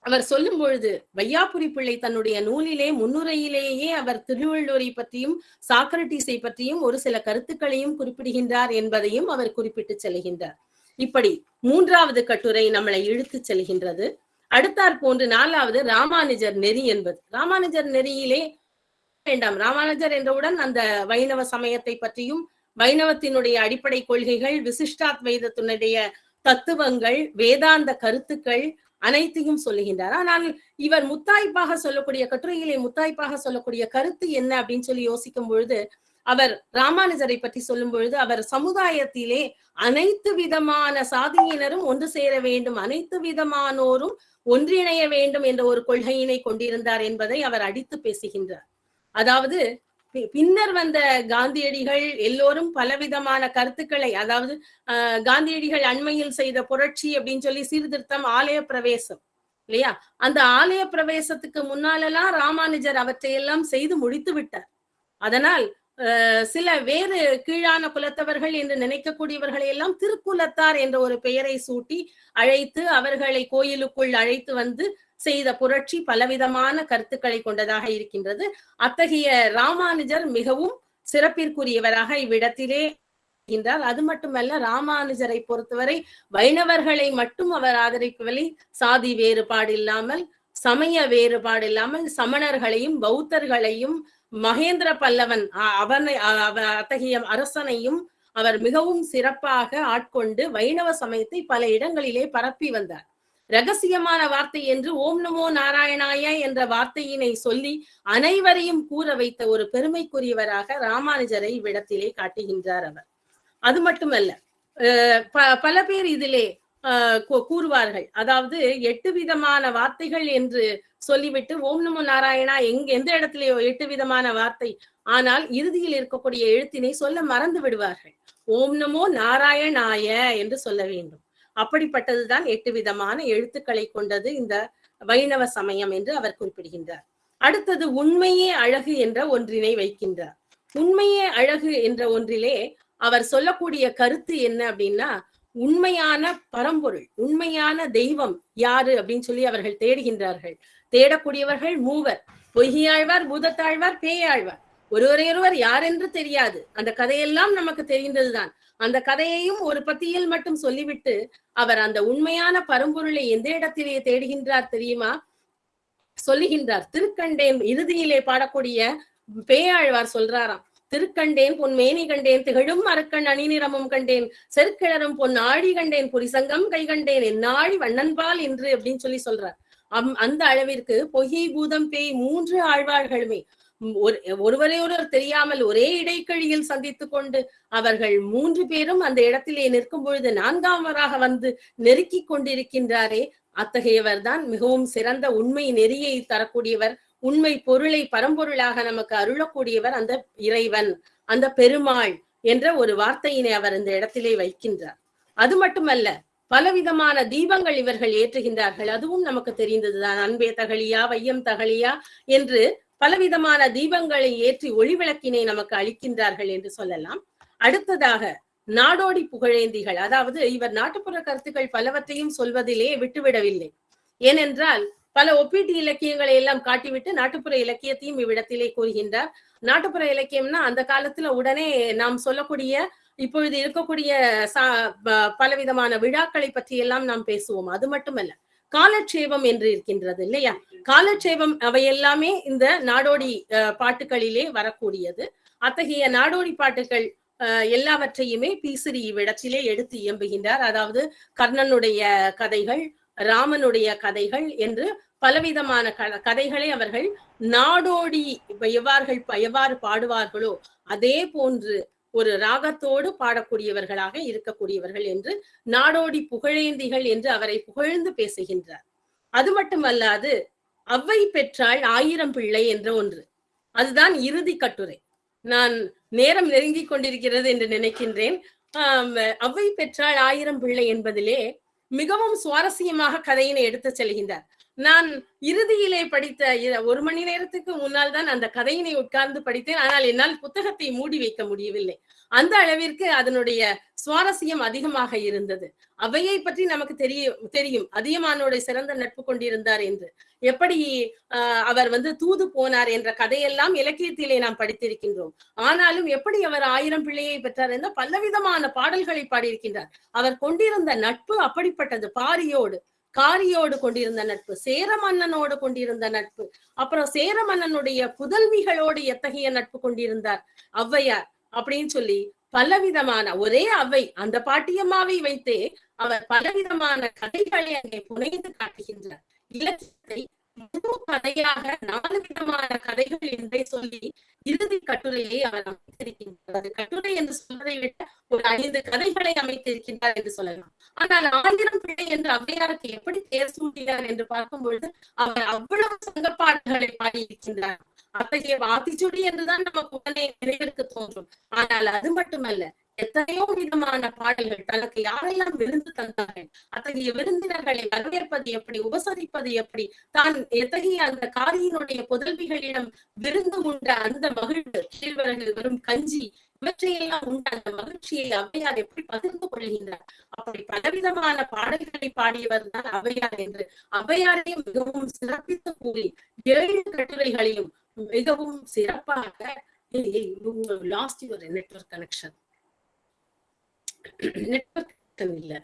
அவர் சொல்லும் பொழுது வையாபுரி பிள்ளை தன்னுடைய நூலிலே முன்னுரையிலேயே அவர் திருவள்ளுவரை பற்றியும் சாக்ரட்டிஸை பற்றியும் ஒரு சில கருத்துக்களையும் குறிப்பிடுகின்றார் என்பதையும் அவர் குறிப்பிட்டு செல்கின்றார் இப்படி மூன்றாவது கட்டுரை நம்மளை இழுத்து செல்கின்றது. அடுத்தாற் போன்று நாலாவது ராமானுஜர் நெறி என்பது. ராமானுஜர் நெறியிலே வேண்டாம். ராமானுஜர் என்றவுடன் அந்த வைணவ சமயத்தை பற்றியும் வைணவத்தினுடைய அடிப்படை கொள்கைகள் விசிஷ்டாத்வைதத்தினுடைய தத்துவங்கள் வேதாந்த கருத்துக்கள் அனைத்தையும் சொல்லுகின்றார். ஆனால் இவர் முத்தாய்ப்பாக சொல்லக்கூடிய கட்டுரையிலே முத்தாய்ப்பாக சொல்லக்கூடிய கருத்து என்ன அப்படின்னு சொல்லி யோசிக்கும் பொழுது அவர் ராமானுஜரை பற்றி சொல்லும் பொழுது அவர் சமுதாயத்திலே அனைத்து விதமான சாதியினரும் ஒன்று சேர வேண்டும் அனைத்து விதமானோரும் ஒன்றிணைய வேண்டும் என்ற ஒரு கொள்கையினை கொண்டிருந்தார் என்பதை அவர் அடித்து பேசுகின்றார். அதாவது பின்னர் வந்த காந்தியடிகள் எல்லோரும் பலவிதமான கருத்துக்களை அதாவது காந்தியடிகள் அண்மையில் செய்த புரட்சி அப்படின்னு சொல்லி சீர்திருத்தம் ஆலய பிரவேசம் இல்லையா? அந்த ஆலய பிரவேசத்துக்கு முன்னாலெல்லாம் ராமானுஜர் அவற்றையெல்லாம் செய்து முடித்து விட்டார். அதனால் சில வேறு கீழான குலத்தவர்கள் என்று நினைக்கக்கூடியவர்களை எல்லாம் திருக்குலத்தார் என்ற ஒரு பெயரை சூட்டி அழைத்து அவர்களை கோயிலுக்குள் அழைத்து வந்து செய்த புரட்சி பலவிதமான கருத்துக்களை கொண்டதாக இருக்கின்றது. அத்தகைய ராமானுஜர் மிகவும் சிறப்பிற்குரியவராக இவ்விடத்திலே இருக்கின்றார். அது மட்டுமல்ல ராமானுஜரை பொறுத்தவரை வைணவர்களை மட்டும் அவர் ஆதரிக்கவில்லை. சாதி வேறுபாடு இல்லாமல் சமய வேறுபாடு இல்லாமல் சமணர்களையும் பௌத்தர்களையும் மகேந்திர பல்லவன் அவனை அத்தகைய அரசனையும் அவர் மிகவும் சிறப்பாக ஆட்கொண்டு வைணவ சமயத்தை பல இடங்களிலே பரப்பி வந்தார். ரகசியமான வார்த்தை என்று ஓம் நமோ நாராயணாய என்ற வார்த்தையினை சொல்லி அனைவரையும் கூற வைத்த ஒரு பெருமைக்குரியவராக ராமானுஜரை இவ்விடத்திலே காட்டுகின்றார் அவர். அது மட்டுமல்ல பல பேர் இதிலே கூறுவார்கள். அதாவது எட்டு விதமான வார்த்தைகள் என்று சொல்லிவிட்டு ஓம் நமோ நாராயணா எங்க எந்த இடத்துலயோ எட்டு விதமான வார்த்தை. ஆனால் இறுதியில் இருக்கக்கூடிய எழுத்தினை சொல்ல மறந்து விடுவார்கள். ஓம் நமோ நாராயணாய என்று சொல்ல வேண்டும். அப்படிப்பட்டதுதான் எட்டு விதமான எழுத்துக்களை கொண்டது இந்த வைணவ சமயம் என்று அவர் குறிப்பிடுகின்றார். அடுத்தது உண்மையே அழகு என்ற ஒன்றினை வைக்கின்றார். உண்மையே அழகு என்ற ஒன்றிலே அவர் சொல்லக்கூடிய கருத்து என்ன அப்படின்னா உண்மையான பரம்பொருள் உண்மையான தெய்வம் யாரு அப்படின்னு சொல்லி அவர்கள் தேடுகின்றார்கள். தேடக்கூடியவர்கள் மூவர் பொய்யாழ்வார் பூதத்தாழ்வார் பேயாழ்வார். ஒருவரையொருவர் யார் என்று தெரியாது. அந்த கதையெல்லாம் நமக்கு தெரிந்ததுதான் அந்த கதையையும் ஒரு பத்தியில் மட்டும் சொல்லிவிட்டு அவர் அந்த உண்மையான பரம்பொருளை எந்த இடத்திலே தேடுகின்றார் தெரியுமா? சொல்லுகின்றார். திருக்கண்டேன் இறுதியிலே பாடக்கூடிய பேயாழ்வார் சொல்றாராம். திருக்கண்டேன் பொன் மேனி கண்டேன் திகழும் அரக்கண் அணிநிறமும் கண்டேன் செருக்கிழரும் பொன் ஆழி கண்டேன் புரிசங்கம் கை கண்டேன் என்னாழி வண்ணன்பால் என்று அப்படின்னு சொல்லி சொல்றார். அம் அந்த அளவிற்கு பொய்யை பூதம் பேய் மூன்று ஆழ்வார்களுமே ஒரு ஒருவரை ஒருவர் தெரியாமல் ஒரே இடைக்கழியில் சந்தித்துக் கொண்டு அவர்கள் மூன்று பேரும் அந்த இடத்திலே நிற்கும் பொழுது நான்காமராக வந்து நெருக்கிக் கொண்டிருக்கின்றாரே அத்தகையவர் தான் மிகவும் சிறந்த உண்மை நெறியை தரக்கூடியவர் உண்மை பொருளை பரம்பொருளாக நமக்கு அருளக்கூடியவர் அந்த இறைவன் அந்த பெருமாள் என்ற ஒரு வார்த்தையினை அவர் இந்த இடத்திலே வைக்கின்றார். அது மட்டுமல்ல பலவிதமான தீபங்கள் இவர்கள் ஏற்றுகின்றார்கள். அதுவும் நமக்கு தெரிந்ததுதான். அன்பே தகழியா வையம் தகழியா என்று பலவிதமான தீபங்களை ஏற்றி ஒளிவிளக்கினை நமக்கு அளிக்கின்றார்கள் என்று சொல்லலாம். அடுத்ததாக நாடோடி புகழேந்திகள். அதாவது இவர் நாட்டுப்புற கருத்துக்கள் பலவற்றையும் சொல்வதிலே விட்டுவிடவில்லை. ஏனென்றால் பல ஒப்பீட்டு இலக்கியங்களை எல்லாம் காட்டிவிட்டு நாட்டுப்புற இலக்கியத்தையும் இவ்விடத்திலே கூறுகின்றார். நாட்டுப்புற இலக்கியம்னா அந்த காலத்துல உடனே நாம் சொல்லக்கூடிய இப்பொழுது இருக்கக்கூடிய பலவிதமான விழாக்களை பற்றி எல்லாம் நாம் பேசுவோம். அது மட்டுமல்ல காலட்சேபம் என்று இருக்கின்றது இல்லையா? காலட்சேபம் அவை எல்லாமே இந்த நாடோடி பாட்டுகளிலே வரக்கூடியது. அத்தகைய நாடோடி பாட்டுகள் எல்லாவற்றையுமே பீசிறி இவ்விடத்திலே எடுத்து இயம்புகின்றார். அதாவது கர்ணனுடைய கதைகள் ராமனுடைய கதைகள் என்று பலவிதமான கதைகளை அவர்கள் நாடோடி எவ்வார்கள் எவ்வாறு பாடுவார்களோ அதே போன்று ஒரு ராகத்தோடு பாடக்கூடியவர்களாக இருக்கக்கூடியவர்கள் என்று நாடோடி புகழேந்திகள் என்று அவரை புகழ்ந்து பேசுகின்றார். அது மட்டுமல்லாது அவ்வை பெற்றாள் ஆயிரம் பிள்ளை என்ற ஒன்று. அதுதான் இறுதி கட்டுரை. நான் நேரம் நெருங்கிக் கொண்டிருக்கிறது என்று நினைக்கின்றேன். அவ்வை பெற்றாள் ஆயிரம் பிள்ளை என்பதிலே மிகவும் சுவாரஸ்யமாக கதையினை எடுத்து செல்கின்றார். நான் இறுதியிலே படித்த ஒரு மணி நேரத்துக்கு முன்னால் தான் அந்த கதையினை உட்கார்ந்து படித்தேன். ஆனால் என்னால் புத்தகத்தை மூடி வைக்க முடியவில்லை. அந்த அளவிற்கு அதனுடைய சுவாரஸ்யம் அதிகமாக இருந்தது. அவையை பற்றி நமக்கு தெரியும் தெரியும். அதியமானோட சிறந்த நட்பு கொண்டிருந்தார் என்று. எப்படி அவர் வந்து தூது போனார் என்ற கதையெல்லாம் இலக்கியத்திலே நாம் படித்திருக்கின்றோம். ஆனாலும் எப்படி அவர் ஆயிரம் பிள்ளையை பெற்றார் என்ற பலவிதமான பாடல்களை பாடியிருக்கின்றார். அவர் கொண்டிருந்த நட்பு அப்படிப்பட்டது. பாரியோடு காரியோடு கொண்டிருந்த நட்பு சேர மன்னனோடு கொண்டிருந்த நட்பு அப்புறம் சேர மன்னனுடைய புதல்விகளோடு எத்தகைய நட்பு கொண்டிருந்தார்? ஔவையார் அப்படின்னு சொல்லி பலவிதமான ஒரே அவை அந்த பாட்டியம்மாவை வைத்தே அவர் பலவிதமான கதைகளை அங்கே புனைந்து காட்டுகின்றார். இலக்கியத்தை முழு கதையாக நாலு விதமான கதைகள் என்றே சொல்லி இறுதி கட்டுரையை அவர் அமைத்திருக்கின்றார். கட்டுரை என்று சொல்வதை விட ஒரு ஐந்து கதைகளை அமைத்திருக்கின்றார் என்று சொல்லலாம். ஆனால் ஆயிரம் பிள்ளை என்று அவ்வையாருக்கு எப்படி தேர் சூட்டினார் என்று பார்க்கும் பொழுது அவர் அவ்வளவு சங்கப்பாடுகளை பாடியிருக்கின்றார். அத்தகைய வாத்திச்சுடி என்றுதான் நமக்கு உடனே நினைவிற்கு தோன்றும். ஆனால் அது மட்டுமல்ல எத்தனையோ விதமான பாடல்கள் தனக்கு யாரெல்லாம் விருந்து தந்தார்கள் அத்தகைய விருந்தினர்களை வரவேற்பது எப்படி உபசரிப்பது எப்படி தான் எத்தகைய அந்த காரியினுடைய புதல்விகளிடம் விருந்து உண்ட அந்த மகிழ்வு கேழ்வரகு வரும் கஞ்சி இவற்றையெல்லாம் உண்ட அந்த மகிழ்ச்சியை அவையார் எப்படி பகிர்ந்து கொள்கின்றார்? அப்படி பலவிதமான பாடல்களை பாடியவர் தான் அவையார் என்று அவையாரையும் மிகவும் சிறப்பித்து கூறி ஏழு கட்டுரைகளையும் மிகவும் சிறப்பாக lost your network connection network இல்ல.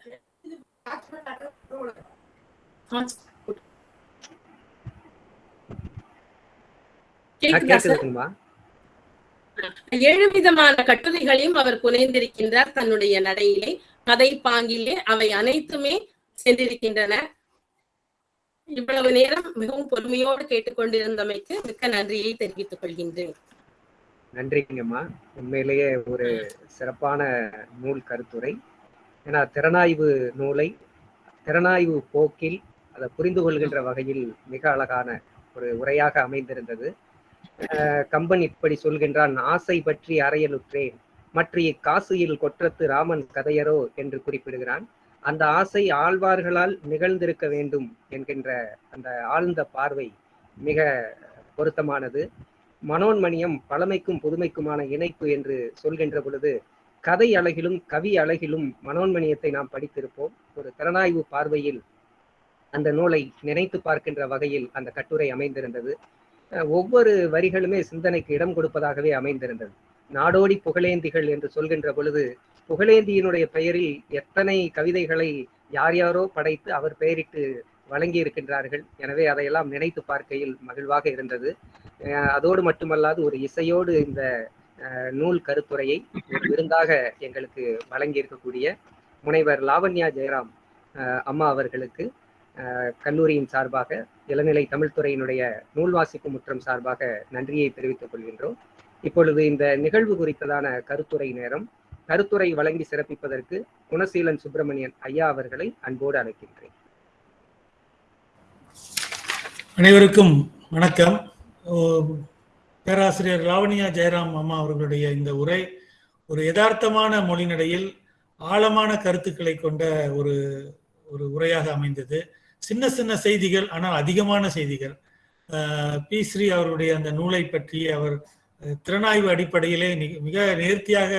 ஏழு விதமான கட்டுரைகளையும் அவர் புனைந்திருக்கின்றார் தன்னுடைய நடையிலே. கதை பாங்கிலே அவை அனைத்துமே சென்றிருக்கின்றன. இவ்வளவு நேரம் மிகவும் பொறுமையோடு கேட்டுக்கொண்டிருந்தமைக்கு மிக்க நன்றியை தெரிவித்துக் கொள்கின்றேன். நன்றிங்கம்மா. உண்மையிலேயே ஒரு சிறப்பான நூல் கருத்துரை. ஏன்னா திறனாய்வு நூலை திறனாய்வு போக்கில் அதை புரிந்து கொள்கின்ற வகையில் மிக அழகான ஒரு உரையாக அமைந்திருந்தது. கம்பன் இப்படி சொல்கின்றான் ஆசை பற்றி அறையலுற்றேன் மற்ற காசியில் கொற்றத்து ராமன் கதையரோ? என்று குறிப்பிடுகிறான். அந்த ஆசை ஆழ்வார்களால் நிகழ்ந்திருக்க வேண்டும் என்கின்ற அந்த ஆழ்ந்த பார்வை மிக பொருத்தமானது. மனோன்மணியம் பழமைக்கும் புதுமைக்குமான இணைப்பு என்று சொல்கின்ற பொழுது கதை அழகிலும் கவி அழகிலும் மனோன்மணியத்தை நாம் படித்திருப்போம். ஒரு திறனாய்வு பார்வையில் அந்த நூலை நினைத்து பார்க்கின்ற வகையில் அந்த கட்டுரை அமைந்திருந்தது. ஒவ்வொரு வரிகளுமே சிந்தனைக்கு இடம் கொடுப்பதாகவே அமைந்திருந்தது. நாடோடி புகழேந்திகள் என்று சொல்கின்ற பொழுது புகழேந்தியினுடைய பெயரில் எத்தனை கவிதைகளை யார் யாரோ படைத்து அவர் பெயரிட்டு வழங்கி இருக்கின்றார்கள் எனவே அதையெல்லாம் நினைத்து பார்க்கையில் மகிழ்வாக இருந்தது. அஹ் அதோடு மட்டுமல்லாது ஒரு இசையோடு இந்த அஹ், நூல் கருத்துரையை ஒரு விருந்தாக எங்களுக்கு வழங்கி இருக்கக்கூடிய முனைவர் லாவண்யா ஜெயராம் அஹ், அம்மா அவர்களுக்கு அஹ், கல்லூரியின் சார்பாக இளநிலை தமிழ்துறையினுடைய நூல் வாசிப்பு முற்றம் சார்பாக நன்றியை தெரிவித்துக் கொள்கின்றோம். இப்பொழுது இந்த நிகழ்வு குறித்ததான கருத்துரை நேரம். கருத்துரை வழங்கி சிறப்பிப்பதற்கு குணசீலன் சுப்பிரமணியன் ஐயா அவர்களை அன்போடு அழைக்கின்றேன். அனைவருக்கும் வணக்கம். பேராசிரியர் லாவணியா ஜெயராம் அம்மா அவர்களுடைய இந்த உரை ஒரு யதார்த்தமான மொழிநடையில் ஆழமான கருத்துக்களை கொண்ட ஒரு ஒரு உரையாக அமைந்தது. சின்ன சின்ன செய்திகள் ஆனால் அதிகமான செய்திகள். பி ஸ்ரீ அவருடைய அந்த நூலை பற்றி அவர் திறனாய்வு அடிப்படையிலே மிக நேர்த்தியாக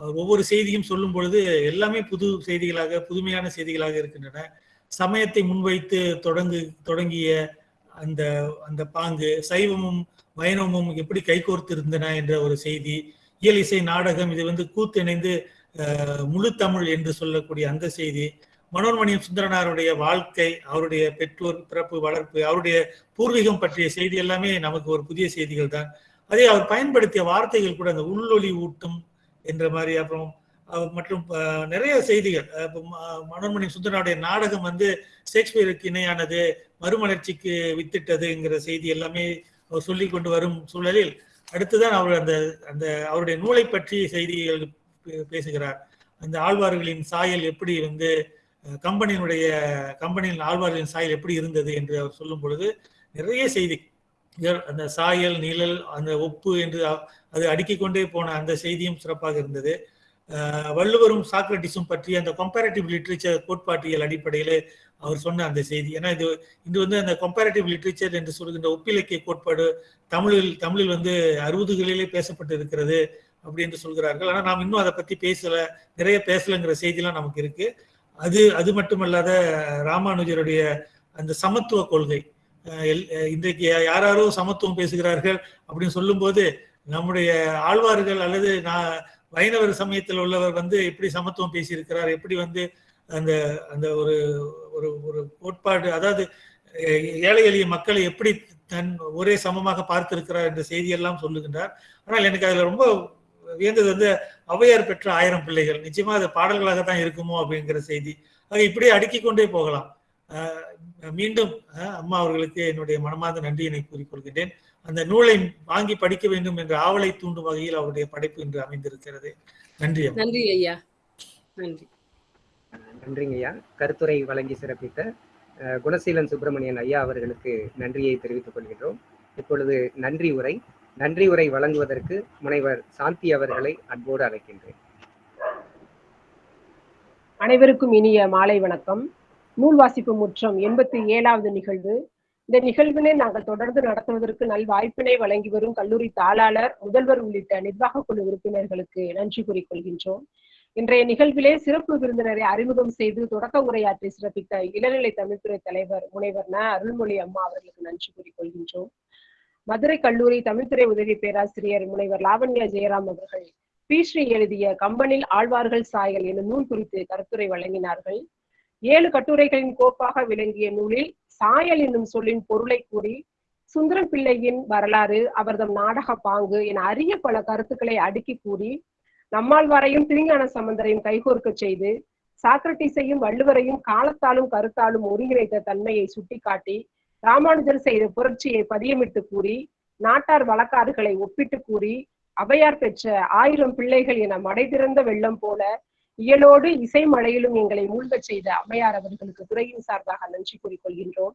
ஒவ்வொரு செய்தியும் சொல்லும் பொழுது எல்லாமே புது செய்திகளாக புதுமையான செய்திகளாக இருக்கின்றன. சமயத்தை முன்வைத்து தொடங்கு தொடங்கிய அந்த அந்த பாங்கு சைவமும் வைணவமும் எப்படி கைகோர்த்து இருந்தன என்ற ஒரு செய்தி இயல் இசை நாடகம் இது வந்து கூத்திணைந்து முழு தமிழ் என்று சொல்லக்கூடிய அந்த செய்தி மனோன்மணியம் சுந்தரனாருடைய வாழ்க்கை அவருடைய பெற்றோர் பிறப்பு வளர்ப்பு அவருடைய பூர்வீகம் பற்றிய செய்தி எல்லாமே நமக்கு ஒரு புதிய செய்திகள் தான் அதே அவர் பயன்படுத்திய வார்த்தைகள் கூட அந்த உள்ளொலி ஊட்டும் என்ற மாதிரி அப்புறம் மற்றும் நிறைய செய்திகள். மனோன்மணி ம- சுந்தரனுடைய நாடகம் வந்து ஷேக்ஸ்பியருக்கு இணையானது மறுமலர்ச்சிக்கு வித்திட்டதுங்கிற செய்தி எல்லாமே அவர் சொல்லி கொண்டு வரும் சூழலில். அடுத்துதான் அவர் அந்த அந்த அவருடைய நூலை பற்றி செய்திகள் பே- பேசுகிறார். அந்த ஆழ்வார்களின் சாயல் எப்படி வந்து கம்பெனியினுடைய கம்பெனியின் ஆழ்வார்களின் சாயல் எப்படி இருந்தது என்று அவர் சொல்லும் பொழுது நிறைய செய்தி அந்த சாயல் நிழல் அந்த ஒப்பு என்று அது அடுக்கிக் கொண்டே போன அந்த செய்தியும் சிறப்பாக இருந்தது. வள்ளுவரும் சாக்ரட்டிஸும் பற்றி அந்த கம்பேரட்டிவ் லிட்ரேச்சர் கோட்பாட்டியல் அடிப்படையில் அவர் சொன்ன அந்த செய்தி. ஏன்னா இது இது வந்து அந்த கம்பேரட்டிவ் லிட்ரேச்சர் என்று சொல்கின்ற ஒப்பிலக்கிய கோட்பாடு தமிழில் தமிழில் வந்து அறுபதுகளிலே பேசப்பட்டு இருக்கிறது அப்படி என்று சொல்கிறார்கள். ஆனால் நாம் இன்னும் அதை பற்றி பேசலை நிறைய பேசலைங்கிற செய்திலாம் நமக்கு இருக்கு. அது அது மட்டுமல்லாத ராமானுஜருடைய அந்த சமத்துவ கொள்கை. இன்றைக்கு யாராரோ சமத்துவம் பேசுகிறார்கள் அப்படின்னு சொல்லும்போது நம்முடைய ஆழ்வார்கள் அல்லது நான் வைணவர் சமயத்தில் உள்ளவர் வந்து எப்படி சமத்துவம் பேசியிருக்கிறார் எப்படி வந்து அந்த அந்த ஒரு ஒரு ஒரு கோட்பாடு அதாவது ஏழை எளிய மக்களை எப்படி தன் ஒரே சமமாக பார்த்திருக்கிறார் என்ற செய்தியெல்லாம் சொல்லுகின்றார். ஆனால் எனக்கு அதில் ரொம்ப வியந்தது வந்து ஔவையார் பெற்ற ஆயிரம் பிள்ளைகள். நிச்சயமா அது பாடல்களாக தான் இருக்குமோ அப்படிங்கிற செய்தி. ஆக இப்படியே அடுக்கி கொண்டே போகலாம். மீண்டும் அம்மா அவர்களுக்கு என்னுடைய மனமார்ந்த நன்றியினை கூறிக்கொள்கின்றேன். அந்த நூலை வாங்கி படிக்க வேண்டும் என்ற ஆவலை தூண்டும் வகையில் அவருடைய படைப்பு இன்று அமைந்திருக்கிறது. நன்றி. நன்றி ஐயா. நன்றி. நன்றிங்க ஐயா. கருத்துரை வழங்கி சிறப்பித்த குணசீலன் சுப்பிரமணியன் ஐயா அவர்களுக்கு நன்றியை தெரிவித்துக் கொள்கின்றோம். இப்பொழுது நன்றி உரை நன்றி உரை வழங்குவதற்கு முனைவர் சாந்தி அவர்களை அன்போடு அழைக்கின்றேன். அனைவருக்கும் இனிய மாலை வணக்கம். நூல் வாசிப்பு முற்றம் எண்பத்தி ஏழாவது நிகழ்வு. இந்த நிகழ்வினை நாங்கள் தொடர்ந்து நடத்துவதற்கு நல் வாய்ப்பினை வழங்கி வரும் கல்லூரி தாளாளர் முதல்வர் உள்ளிட்ட நிர்வாக குழு உறுப்பினர்களுக்கு நன்றி கூறிக்கொள்கின்றோம். இன்றைய நிகழ்விலே சிறப்பு விருந்தினரை அறிமுகம் செய்து தொடக்க உரையாற்றி சிறப்பித்த இளநிலை தமிழ்துறை தலைவர் முனைவர் ந. அருள்மொழி அம்மா அவர்களுக்கு நன்றி கூறிக்கொள்கின்றோம். மதுரை கல்லூரி தமிழ்துறை உதவி பேராசிரியர் முனைவர் லாவண்யா ஜெயராம் அவர்கள் பீஸ்ரீ எழுதிய கம்பனில் ஆழ்வார்கள் சாயல் எனும் நூல் குறித்து கருத்துரை வழங்கினார்கள். ஏழு கட்டுரைகளின் கோப்பாக விளங்கிய நூலில் சாயல் என்னும் சொல்லின் பொருளை கூறி சுந்தரம் பிள்ளையின் வரலாறு அவர்தம் நாடக பாங்கு என அரிய பல கருத்துக்களை அடுக்கி கூறி நம்மாழ்வாரையும் திருஞான சம்பந்தரையும் கைகோர்க்கச் செய்து சாக்ரட்டிஸையும் வள்ளுவரையும் காலத்தாலும் கருத்தாலும் ஒருங்கிணைத்த தன்மையை சுட்டிக்காட்டி ராமானுஜர் செய்த புரட்சியை பதியமிட்டு கூறி நாட்டார் வழக்காறுகளை ஒப்பிட்டு கூறி அவையார் பெற்ற ஆயிரம் பிள்ளைகள் என மடை திறந்த வெள்ளம் போல இயலோடு இசை மழையிலும் எங்களை மூழ்கச் செய்த அம்மையார் அவர்களுக்கு துறையின் சார்பாக நன்றி கூறிக்கொள்கின்றோம்.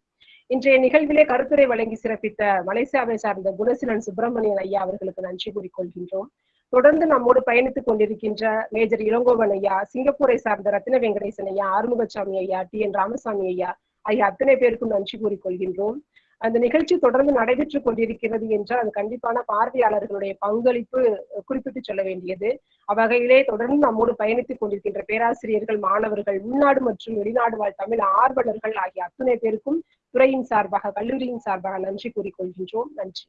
இன்றைய நிகழ்விலே கருத்துரை வழங்கி சிறப்பித்த மலேசியாவை சார்ந்த குணசீலன் சுப்பிரமணியன் ஐயா அவர்களுக்கு நன்றி கூறிக்கொள்கின்றோம். தொடர்ந்து நம்மோடு பயணித்துக் கொண்டிருக்கின்ற மேஜர் இளங்கோவன் ஐயா சிங்கப்பூரை சார்ந்த ரத்ன வெங்கடேசன் ஐயா ஆறுமுகசாமி ஐயா டி என் ராமசாமி ஐயா ஐயா அத்தனை பேருக்கும் நன்றி கூறிக்கொள்கின்றோம். அந்த நிகழ்ச்சி தொடர்ந்து நடைபெற்றுக் கொண்டிருக்கிறது என்றால் அது கண்டிப்பான பார்வையாளர்களுடைய பங்களிப்பு குறிப்பிட்டு சொல்ல வேண்டியது. அவ்வகையிலே தொடர்ந்து நம்மோடு பயணித்துக் கொண்டிருக்கின்ற பேராசிரியர்கள் மாணவர்கள் உள்நாடு மற்றும் வெளிநாடு வாழ் தமிழ் ஆர்வலர்கள் ஆகிய அத்தனை பேருக்கும் துறையின் சார்பாக கல்லூரியின் சார்பாக நன்றி கூறிக்கொள்கின்றோம் நன்றி.